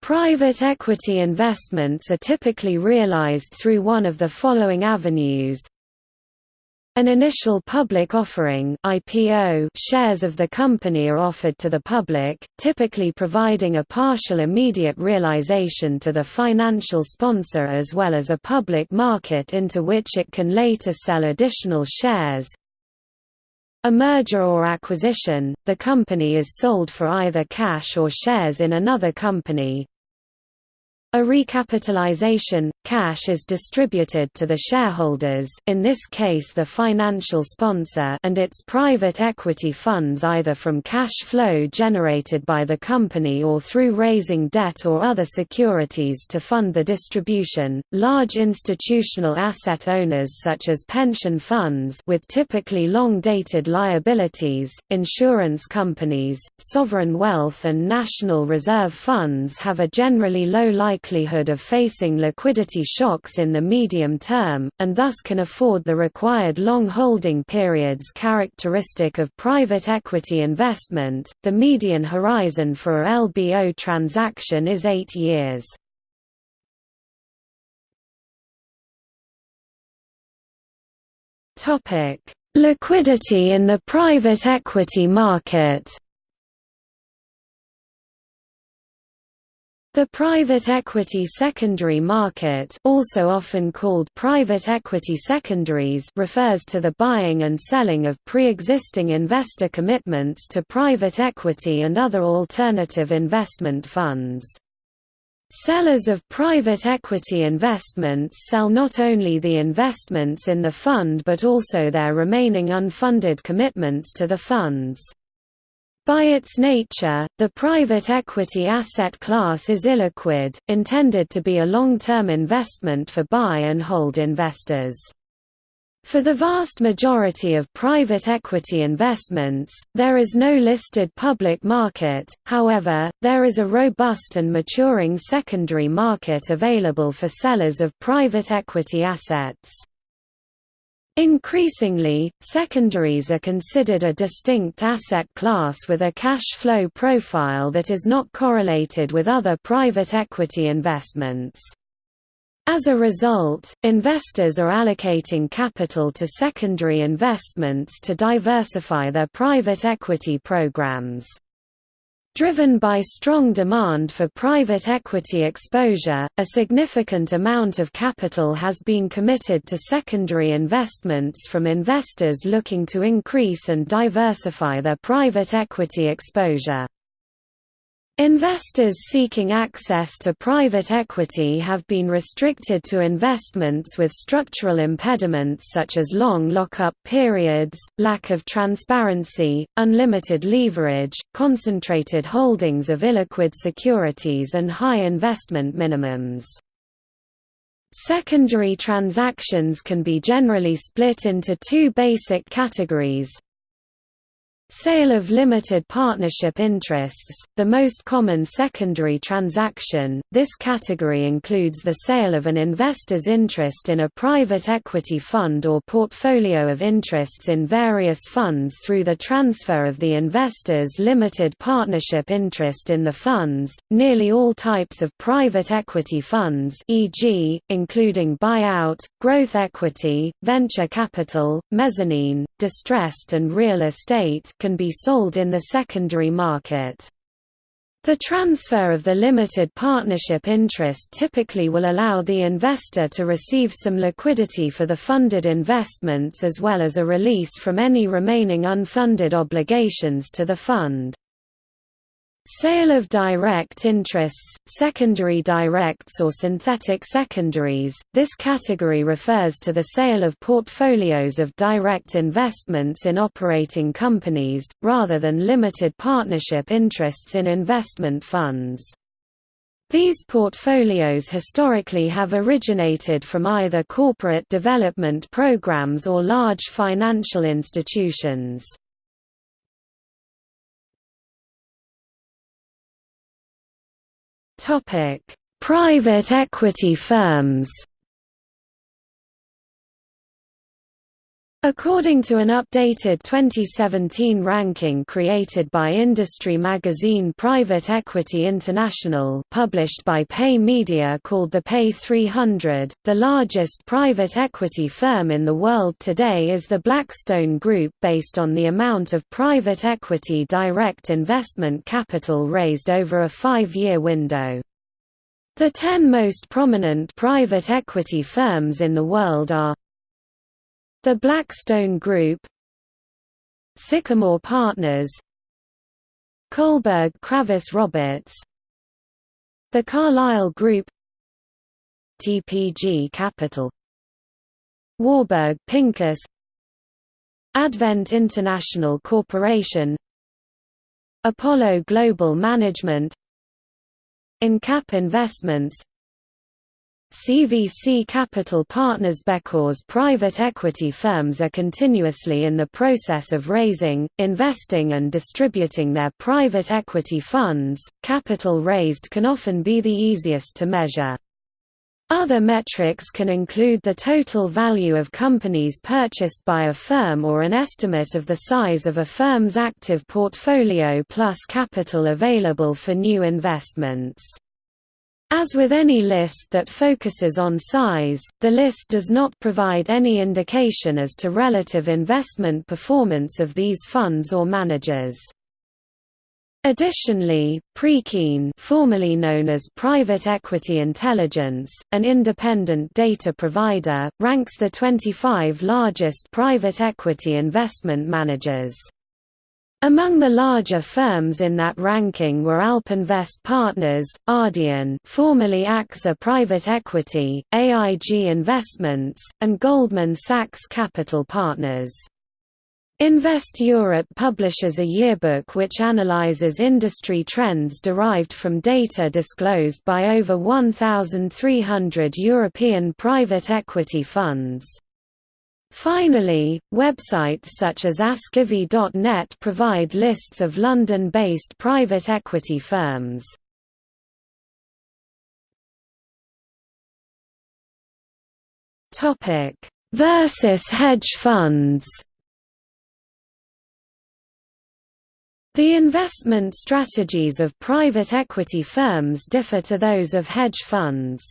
Private equity investments are typically realized through one of the following avenues an initial public offering IPO shares of the company are offered to the public, typically providing a partial immediate realization to the financial sponsor as well as a public market into which it can later sell additional shares. A merger or acquisition, the company is sold for either cash or shares in another company, a recapitalization – cash is distributed to the shareholders in this case the financial sponsor and its private equity funds either from cash flow generated by the company or through raising debt or other securities to fund the distribution. Large institutional asset owners such as pension funds with typically long-dated liabilities, insurance companies, sovereign wealth and national reserve funds have a generally low likelihood of facing liquidity shocks in the medium term, and thus can afford the required long holding periods characteristic of private equity investment. The median horizon for a LBO transaction is eight years. Liquidity in the private equity market The private equity secondary market also often called private equity secondaries refers to the buying and selling of pre-existing investor commitments to private equity and other alternative investment funds. Sellers of private equity investments sell not only the investments in the fund but also their remaining unfunded commitments to the funds. By its nature, the private equity asset class is illiquid, intended to be a long-term investment for buy-and-hold investors. For the vast majority of private equity investments, there is no listed public market, however, there is a robust and maturing secondary market available for sellers of private equity assets. Increasingly, secondaries are considered a distinct asset class with a cash flow profile that is not correlated with other private equity investments. As a result, investors are allocating capital to secondary investments to diversify their private equity programs. Driven by strong demand for private equity exposure, a significant amount of capital has been committed to secondary investments from investors looking to increase and diversify their private equity exposure. Investors seeking access to private equity have been restricted to investments with structural impediments such as long lockup periods, lack of transparency, unlimited leverage, concentrated holdings of illiquid securities and high investment minimums. Secondary transactions can be generally split into two basic categories, Sale of limited partnership interests, the most common secondary transaction, this category includes the sale of an investor's interest in a private equity fund or portfolio of interests in various funds through the transfer of the investor's limited partnership interest in the funds. Nearly all types of private equity funds e.g., including buyout, growth equity, venture capital, mezzanine, distressed and real estate can be sold in the secondary market. The transfer of the limited partnership interest typically will allow the investor to receive some liquidity for the funded investments as well as a release from any remaining unfunded obligations to the fund. Sale of direct interests, secondary directs or synthetic secondaries, this category refers to the sale of portfolios of direct investments in operating companies, rather than limited partnership interests in investment funds. These portfolios historically have originated from either corporate development programs or large financial institutions. Private equity firms. According to an updated 2017 ranking created by industry magazine Private Equity International published by PEI Media called the PEI 300, the largest private equity firm in the world today is the Blackstone Group based on the amount of private equity direct investment capital raised over a five-year window. The ten most prominent private equity firms in the world are the Blackstone Group Sycamore Partners Kohlberg Kravis Roberts The Carlyle Group TPG Capital Warburg Pincus Advent International Corporation Apollo Global Management EnCap Investments CVC Capital Partners Becor's private equity firms are continuously in the process of raising, investing and distributing their private equity funds. Capital raised can often be the easiest to measure. Other metrics can include the total value of companies purchased by a firm or an estimate of the size of a firm's active portfolio plus capital available for new investments. As with any list that focuses on size, the list does not provide any indication as to relative investment performance of these funds or managers. Additionally, Preqin formerly known as Private Equity Intelligence, an independent data provider, ranks the 25 largest private equity investment managers. Among the larger firms in that ranking were Alpinvest Partners, Ardian formerly AXA Private Equity, AIG Investments, and Goldman Sachs Capital Partners. Invest Europe publishes a yearbook which analyzes industry trends derived from data disclosed by over 1,300 European private equity funds. Finally, websites such as askivy.net provide lists of London-based private equity firms. Versus hedge funds The investment strategies of private equity firms differ to those of hedge funds.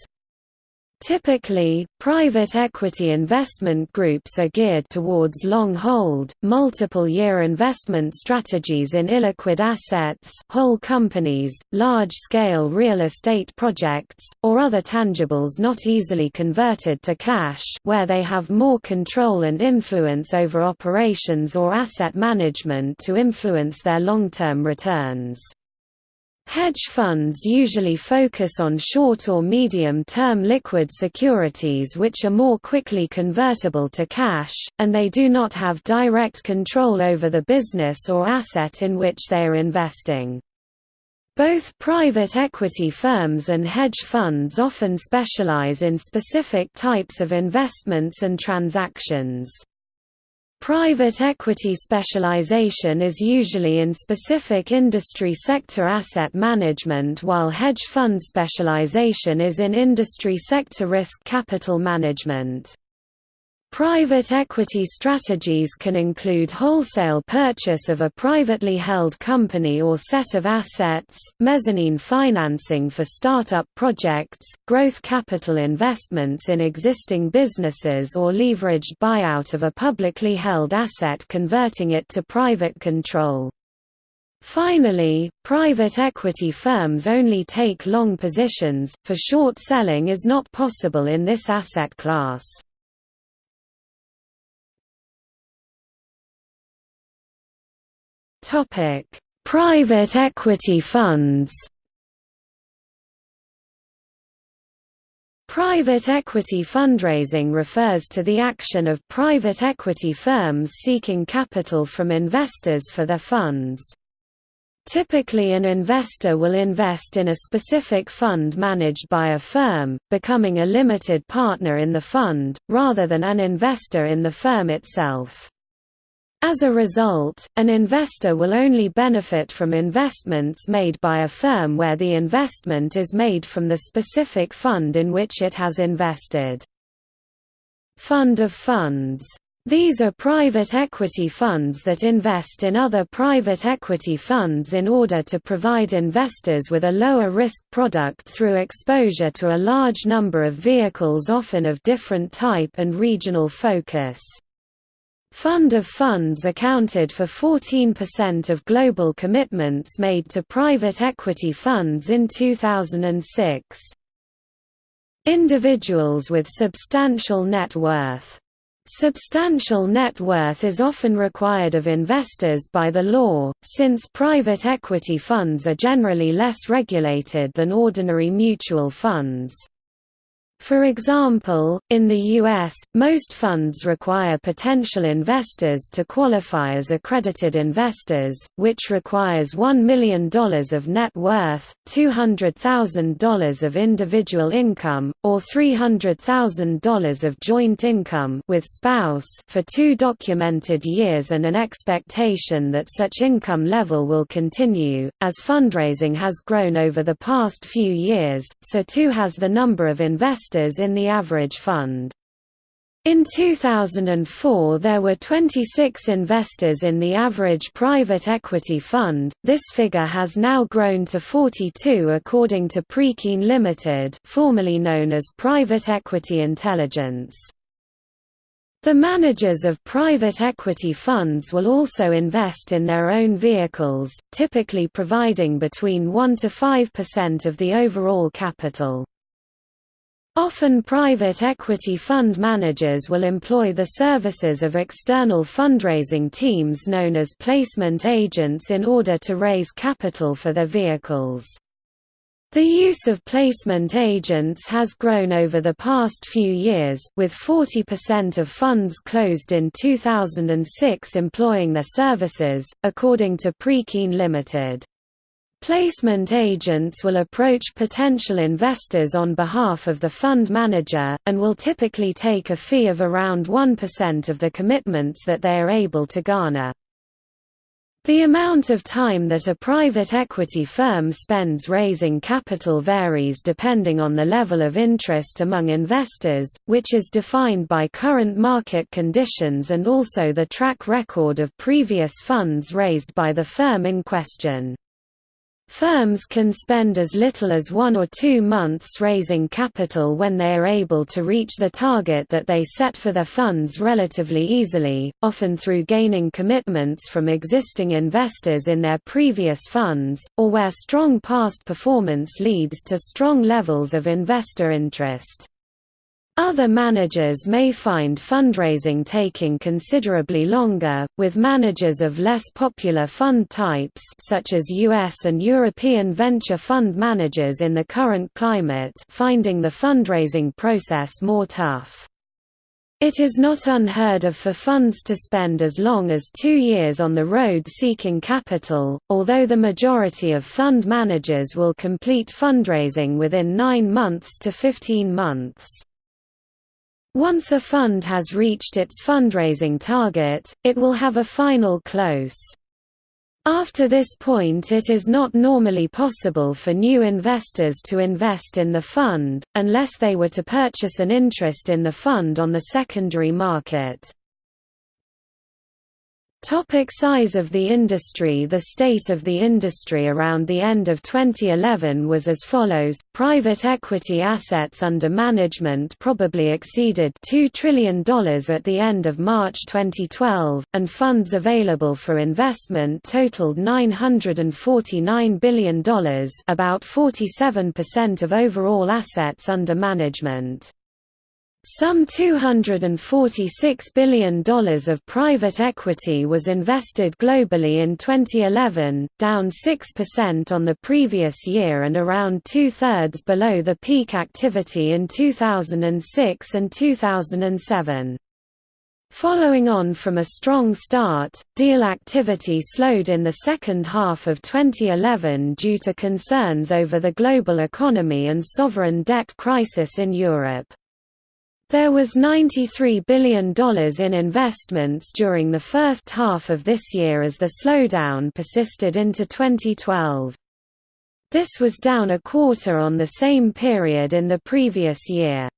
Typically, private equity investment groups are geared towards long-hold, multiple-year investment strategies in illiquid assets whole companies, large-scale real estate projects, or other tangibles not easily converted to cash where they have more control and influence over operations or asset management to influence their long-term returns. Hedge funds usually focus on short or medium-term liquid securities which are more quickly convertible to cash, and they do not have direct control over the business or asset in which they are investing. Both private equity firms and hedge funds often specialize in specific types of investments and transactions. Private equity specialization is usually in specific industry sector asset management while hedge fund specialization is in industry sector risk capital management. Private equity strategies can include wholesale purchase of a privately held company or set of assets, mezzanine financing for startup projects, growth capital investments in existing businesses or leveraged buyout of a publicly held asset converting it to private control. Finally, private equity firms only take long positions, for short selling is not possible in this asset class. Topic: Private equity funds Private equity fundraising refers to the action of private equity firms seeking capital from investors for their funds. Typically an investor will invest in a specific fund managed by a firm, becoming a limited partner in the fund, rather than an investor in the firm itself. As a result, an investor will only benefit from investments made by a firm where the investment is made from the specific fund in which it has invested. Fund of funds these are private equity funds that invest in other private equity funds in order to provide investors with a lower risk product through exposure to a large number of vehicles often of different type and regional focus. Fund of funds accounted for 14% of global commitments made to private equity funds in 2006. Individuals with substantial net worth Substantial net worth is often required of investors by the law, since private equity funds are generally less regulated than ordinary mutual funds. For example, in the U.S., most funds require potential investors to qualify as accredited investors, which requires $1 million of net worth, $200,000 of individual income, or $300,000 of joint income with spouse for two documented years and an expectation that such income level will continue. As fundraising has grown over the past few years, so too has the number of investors investors in the average fund. In 2004 there were 26 investors in the average private equity fund, this figure has now grown to 42 according to Preqin Limited formerly known as Private Equity Intelligence. The managers of private equity funds will also invest in their own vehicles, typically providing between 1 to 5% of the overall capital. Often private equity fund managers will employ the services of external fundraising teams known as placement agents in order to raise capital for their vehicles. The use of placement agents has grown over the past few years, with 40% of funds closed in 2006 employing their services, according to Preqin Limited. Placement agents will approach potential investors on behalf of the fund manager, and will typically take a fee of around 1% of the commitments that they are able to garner. The amount of time that a private equity firm spends raising capital varies depending on the level of interest among investors, which is defined by current market conditions and also the track record of previous funds raised by the firm in question. Firms can spend as little as one or two months raising capital when they are able to reach the target that they set for their funds relatively easily, often through gaining commitments from existing investors in their previous funds, or where strong past performance leads to strong levels of investor interest. Other managers may find fundraising taking considerably longer, with managers of less popular fund types such as US and European venture fund managers in the current climate finding the fundraising process more tough. It is not unheard of for funds to spend as long as two years on the road seeking capital, although the majority of fund managers will complete fundraising within 9 months to 15 months. Once a fund has reached its fundraising target, it will have a final close. After this point it is not normally possible for new investors to invest in the fund, unless they were to purchase an interest in the fund on the secondary market. Topic size of the industry The state of the industry around the end of 2011 was as follows, private equity assets under management probably exceeded $2 trillion at the end of March 2012, and funds available for investment totaled $949 billion about 47% of overall assets under management. Some $246 billion of private equity was invested globally in 2011, down 6% on the previous year and around two-thirds below the peak activity in 2006 and 2007. Following on from a strong start, deal activity slowed in the second half of 2011 due to concerns over the global economy and sovereign debt crisis in Europe. There was $93 billion in investments during the first half of this year as the slowdown persisted into 2012. This was down a quarter on the same period in the previous year.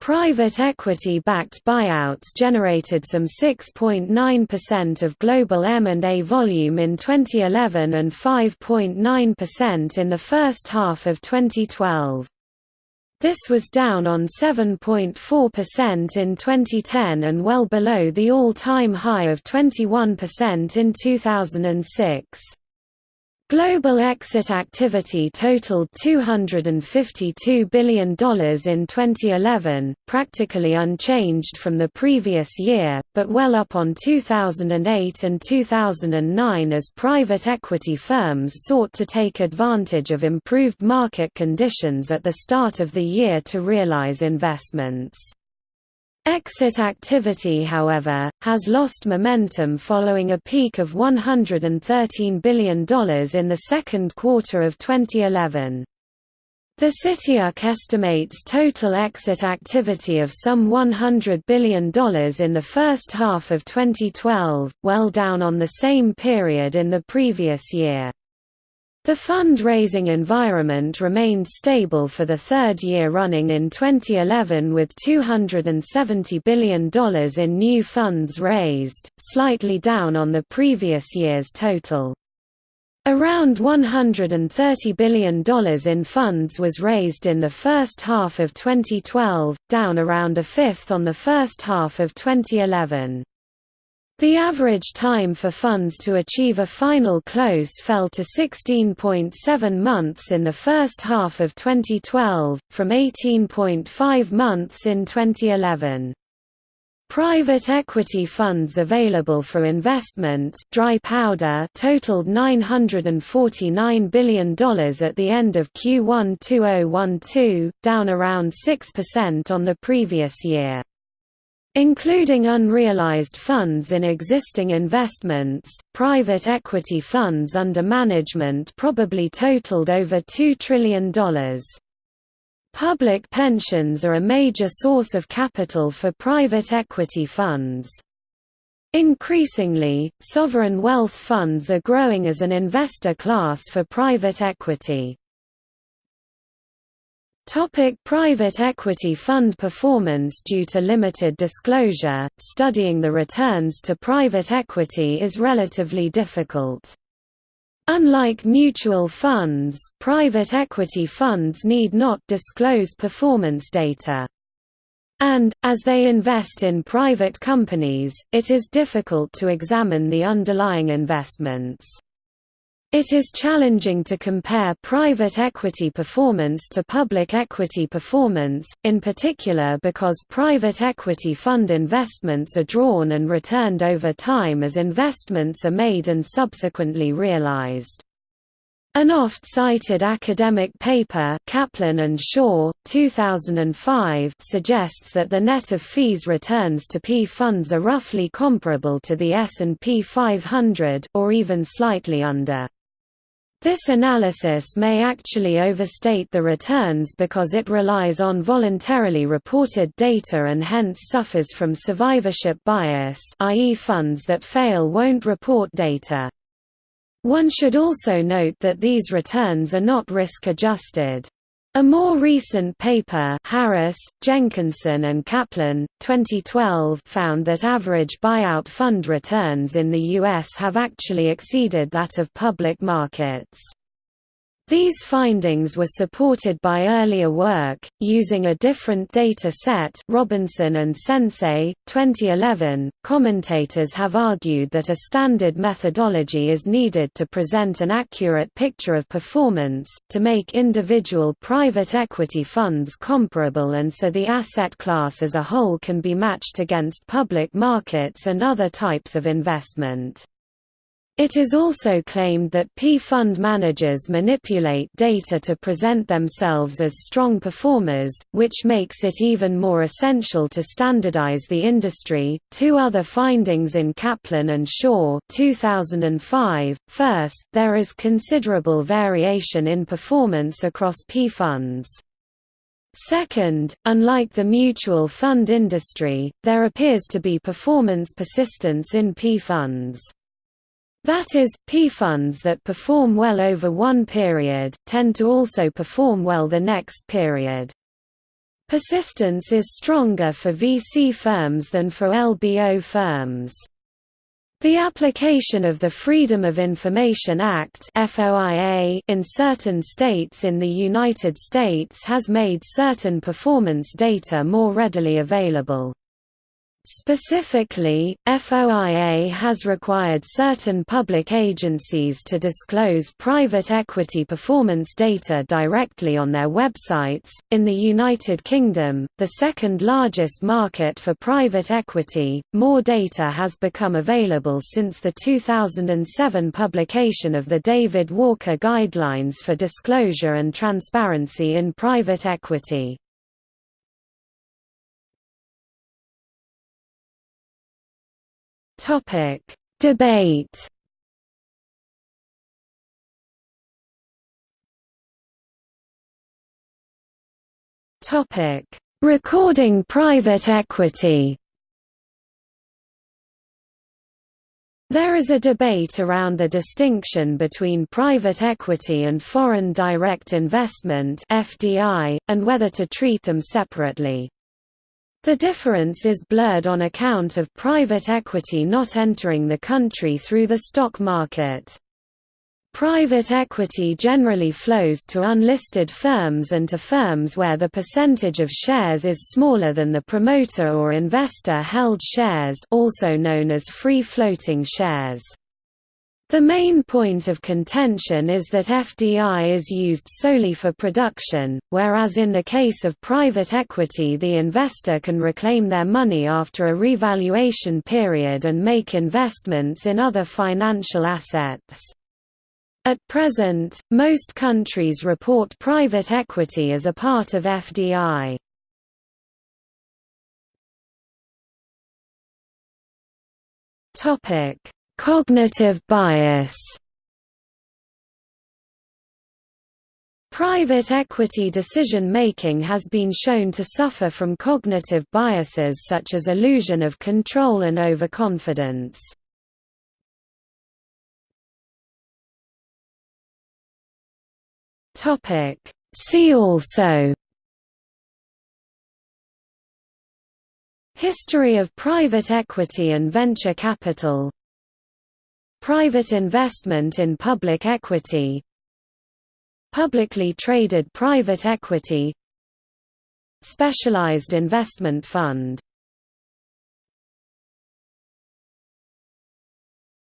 Private equity-backed buyouts generated some 6.9% of global M&A volume in 2011 and 5.9% in the first half of 2012. This was down on 7.4% in 2010 and well below the all-time high of 21% in 2006. Global exit activity totaled $252 billion in 2011, practically unchanged from the previous year, but well up on 2008 and 2009 as private equity firms sought to take advantage of improved market conditions at the start of the year to realize investments. Exit activity however, has lost momentum following a peak of $113 billion in the second quarter of 2011. The CityUK estimates total exit activity of some $100 billion in the first half of 2012, well down on the same period in the previous year. The fundraising environment remained stable for the third year running in 2011 with $270 billion in new funds raised, slightly down on the previous year's total. Around $130 billion in funds was raised in the first half of 2012, down around a fifth on the first half of 2011. The average time for funds to achieve a final close fell to 16.7 months in the first half of 2012, from 18.5 months in 2011. Private equity funds available for investment dry powder totaled $949 billion at the end of Q1 2012, down around 6% on the previous year. Including unrealized funds in existing investments, private equity funds under management probably totaled over $2 trillion. Public pensions are a major source of capital for private equity funds. Increasingly, sovereign wealth funds are growing as an investor class for private equity. Topic private equity fund performance Due to limited disclosure, studying the returns to private equity is relatively difficult. Unlike mutual funds, private equity funds need not disclose performance data. And, as they invest in private companies, it is difficult to examine the underlying investments. It is challenging to compare private equity performance to public equity performance, in particular because private equity fund investments are drawn and returned over time as investments are made and subsequently realized. An oft-cited academic paper Kaplan and Schoar, 2005 suggests that the net of fees returns to P funds are roughly comparable to the S&P 500 or even slightly under. This analysis may actually overstate the returns because it relies on voluntarily reported data and hence suffers from survivorship bias i.e. funds that fail won't report data. One should also note that these returns are not risk-adjusted. A more recent paper Harris, Jenkinson and Kaplan, 2012 found that average buyout fund returns in the U.S. have actually exceeded that of public markets. These findings were supported by earlier work, using a different data set Robinson and Sensoy, 2011. Commentators have argued that a standard methodology is needed to present an accurate picture of performance, to make individual private equity funds comparable and so the asset class as a whole can be matched against public markets and other types of investment. It is also claimed that P-fund managers manipulate data to present themselves as strong performers, which makes it even more essential to standardize the industry. Two other findings in Kaplan and Schoar 2005. First, there is considerable variation in performance across P-funds. Second, unlike the mutual fund industry, there appears to be performance persistence in P-funds. That is, P-funds that perform well over one period, tend to also perform well the next period. Persistence is stronger for VC firms than for LBO firms. The application of the Freedom of Information Act in certain states in the United States has made certain performance data more readily available. Specifically, FOIA has required certain public agencies to disclose private equity performance data directly on their websites. In the United Kingdom, the second largest market for private equity, more data has become available since the 2007 publication of the David Walker Guidelines for Disclosure and Transparency in Private Equity. Topic: Debate. Topic: Recording private equity. There is a debate around the distinction between private equity and foreign direct investment (FDI) and whether to treat them separately. The difference is blurred on account of private equity not entering the country through the stock market. Private equity generally flows to unlisted firms and to firms where the percentage of shares is smaller than the promoter or investor held shares also known as free-floating shares. The main point of contention is that FDI is used solely for production, whereas in the case of private equity the investor can reclaim their money after a revaluation period and make investments in other financial assets. At present, most countries report private equity as a part of FDI. Topic Cognitive bias Private equity decision-making has been shown to suffer from cognitive biases such as illusion of control and overconfidence. See also History of private equity and venture capital Private investment in public equity Publicly traded private equity Specialized investment fund.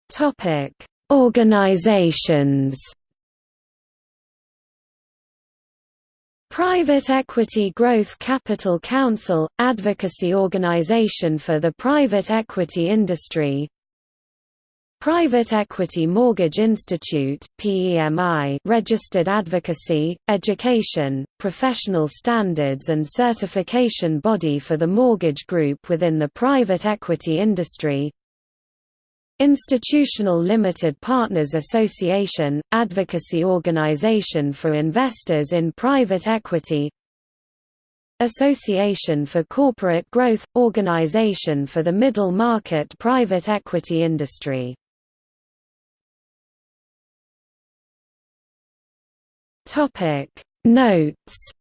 Topic: Organizations. Private Equity Growth Capital Council – advocacy organization for the private equity industry Private Equity Mortgage Institute PEMI registered advocacy, education, professional standards and certification body for the mortgage group within the private equity industry. Institutional Limited Partners Association, advocacy organization for investors in private equity. Association for Corporate Growth – organization for the middle market private equity industry Topic Notes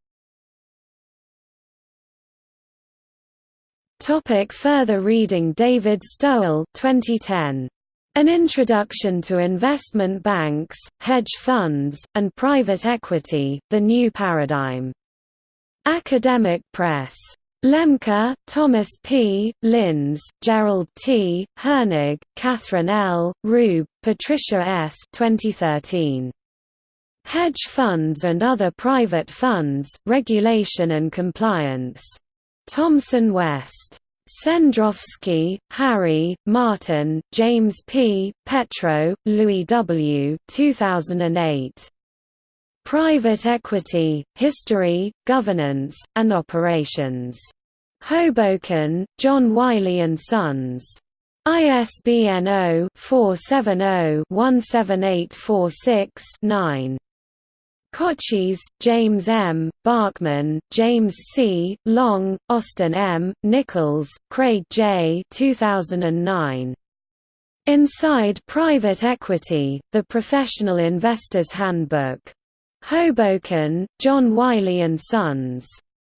Topic further reading David Stowell 2010 An Introduction to Investment Banks, Hedge Funds, and Private Equity, The New Paradigm. Academic Press. Lemke, Thomas P., Lins, Gerald T., Hoenig, Catherine L., Rube, Patricia S. 2013. Hedge Funds and Other Private Funds, Regulation and Compliance. Thomson West. Cendrowski, Harry, Martin, James P., Petro, Louis W. 2008. Private Equity, History, Governance, and Operations. Hoboken, John Wiley & Sons. ISBN 0-470-17846-9. Kocis, James M., Bachman, James C., Long, Austin M., Nickels, Craig J. 2009. Inside Private Equity, The Professional Investor's Handbook. Hoboken, John Wiley & Sons.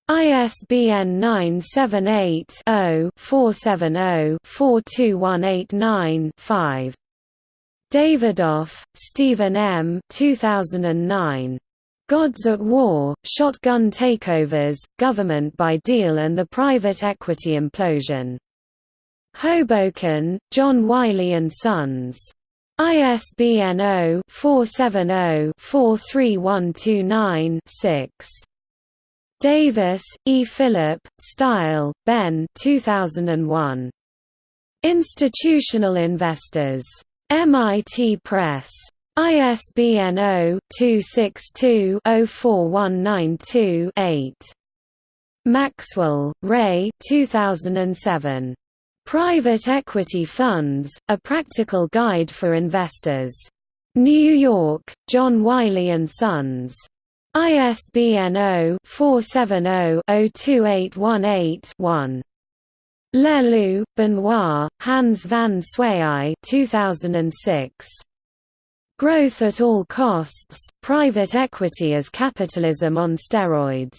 ISBN 978-0-470-42189-5. Davidoff, Stephen M. 2009. Gods at War, Shotgun Takeovers, Government by Deal and the Private Equity Implosion. Hoboken, John Wiley & Sons. ISBN 0-470-43129-6. Davis, E. Philip, Steil, Ben 2001. Institutional Investors. MIT Press. ISBN 0-262-04192-8. Maxwell, Ray 2007. Private Equity Funds, A Practical Guide for Investors. New York, John Wiley & Sons. ISBN 0-470-02818-1. Leleux, Benoit, Hans van Swaay 2006. Growth at All Costs, Private Equity as Capitalism on Steroids.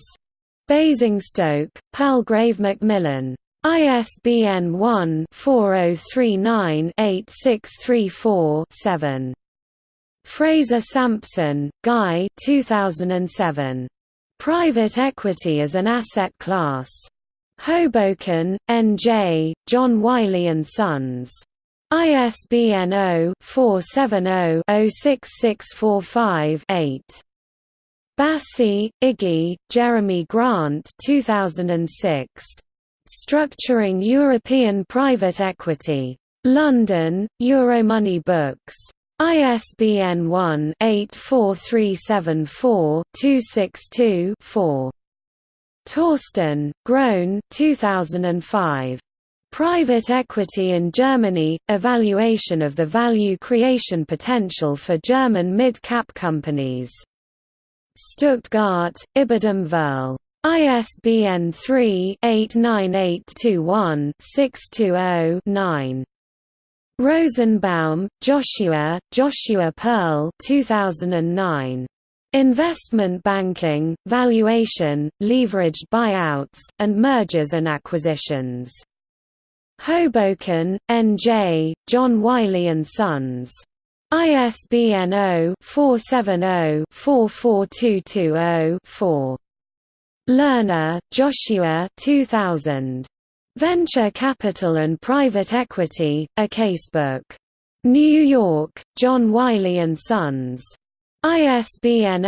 Basingstoke, Palgrave Macmillan. ISBN 1-4039-8634-7. Fraser Sampson, Guy 2007. Private Equity as an Asset Class. Hoboken, N.J., John Wiley & Sons. ISBN 0-470-06645-8. Bassi, Iggy, Jeremy Grant 2006. Structuring European Private Equity. London, Euromoney Books. ISBN 1-84374-262-4. Torsten, Groen 2005. Private Equity in Germany – Evaluation of the value creation potential for German mid-cap companies. Stuttgart, Ibidem Verl. ISBN 3-89821-620-9. Rosenbaum, Joshua, Joshua Pearl 2009. Investment Banking, Valuation, Leveraged Buyouts, and Mergers and Acquisitions. Hoboken, N.J., John Wiley & Sons. ISBN 0-470-44220-4. Lerner, Joshua 2000. Venture Capital and Private Equity, A Casebook. New York, John Wiley & Sons. ISBN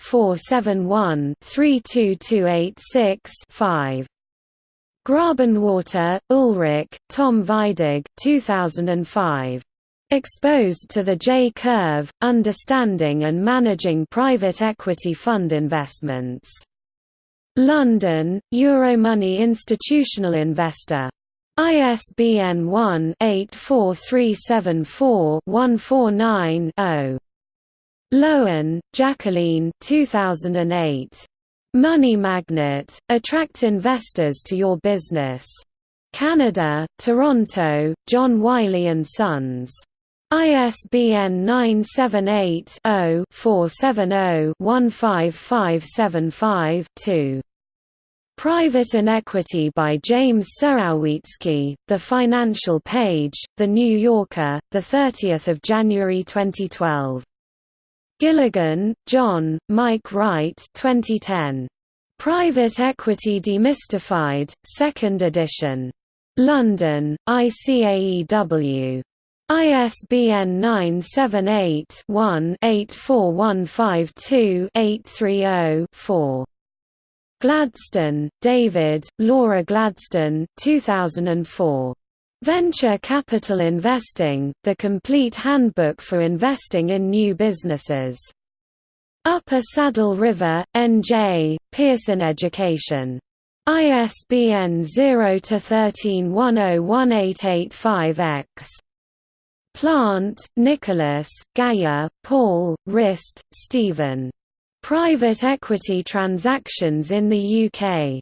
0-471-32286-5. Grabenwarter, Ulrich, Tom Weidig 2005. Exposed to the J-curve, Understanding and Managing Private Equity Fund Investments. London, Euromoney Institutional Investor. ISBN 1-84374-149-0. Loewen, Jacqueline 2008. Money Magnet, Attract Investors to Your Business. Canada, Toronto, John Wiley & Sons. ISBN 978-0-470-15575-2. Private Inequity by James Surowiecki, The Financial Page, The New Yorker, 30 January 2012. Gilligan, John, Mike Wright 2010. Private Equity Demystified, 2nd edition. London, ICAEW. ISBN 978-1-84152-830-4. Gladstone, David, Laura Gladstone 2004. Venture Capital Investing, The Complete Handbook for Investing in New Businesses. Upper Saddle River, N.J., Pearson Education. ISBN 0-13101885-X. Plant, Nicholas, Gaia, Paul, Rist, Stephen. Private Equity Transactions in the UK.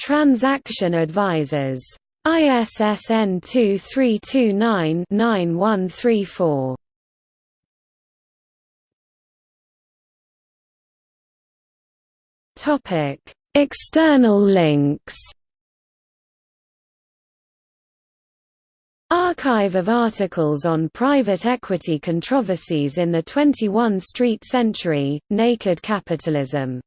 Transaction Advisors. ISSN 2329-9134. Topic: External links. Archive of articles on private equity controversies in the 21st Century, Naked Capitalism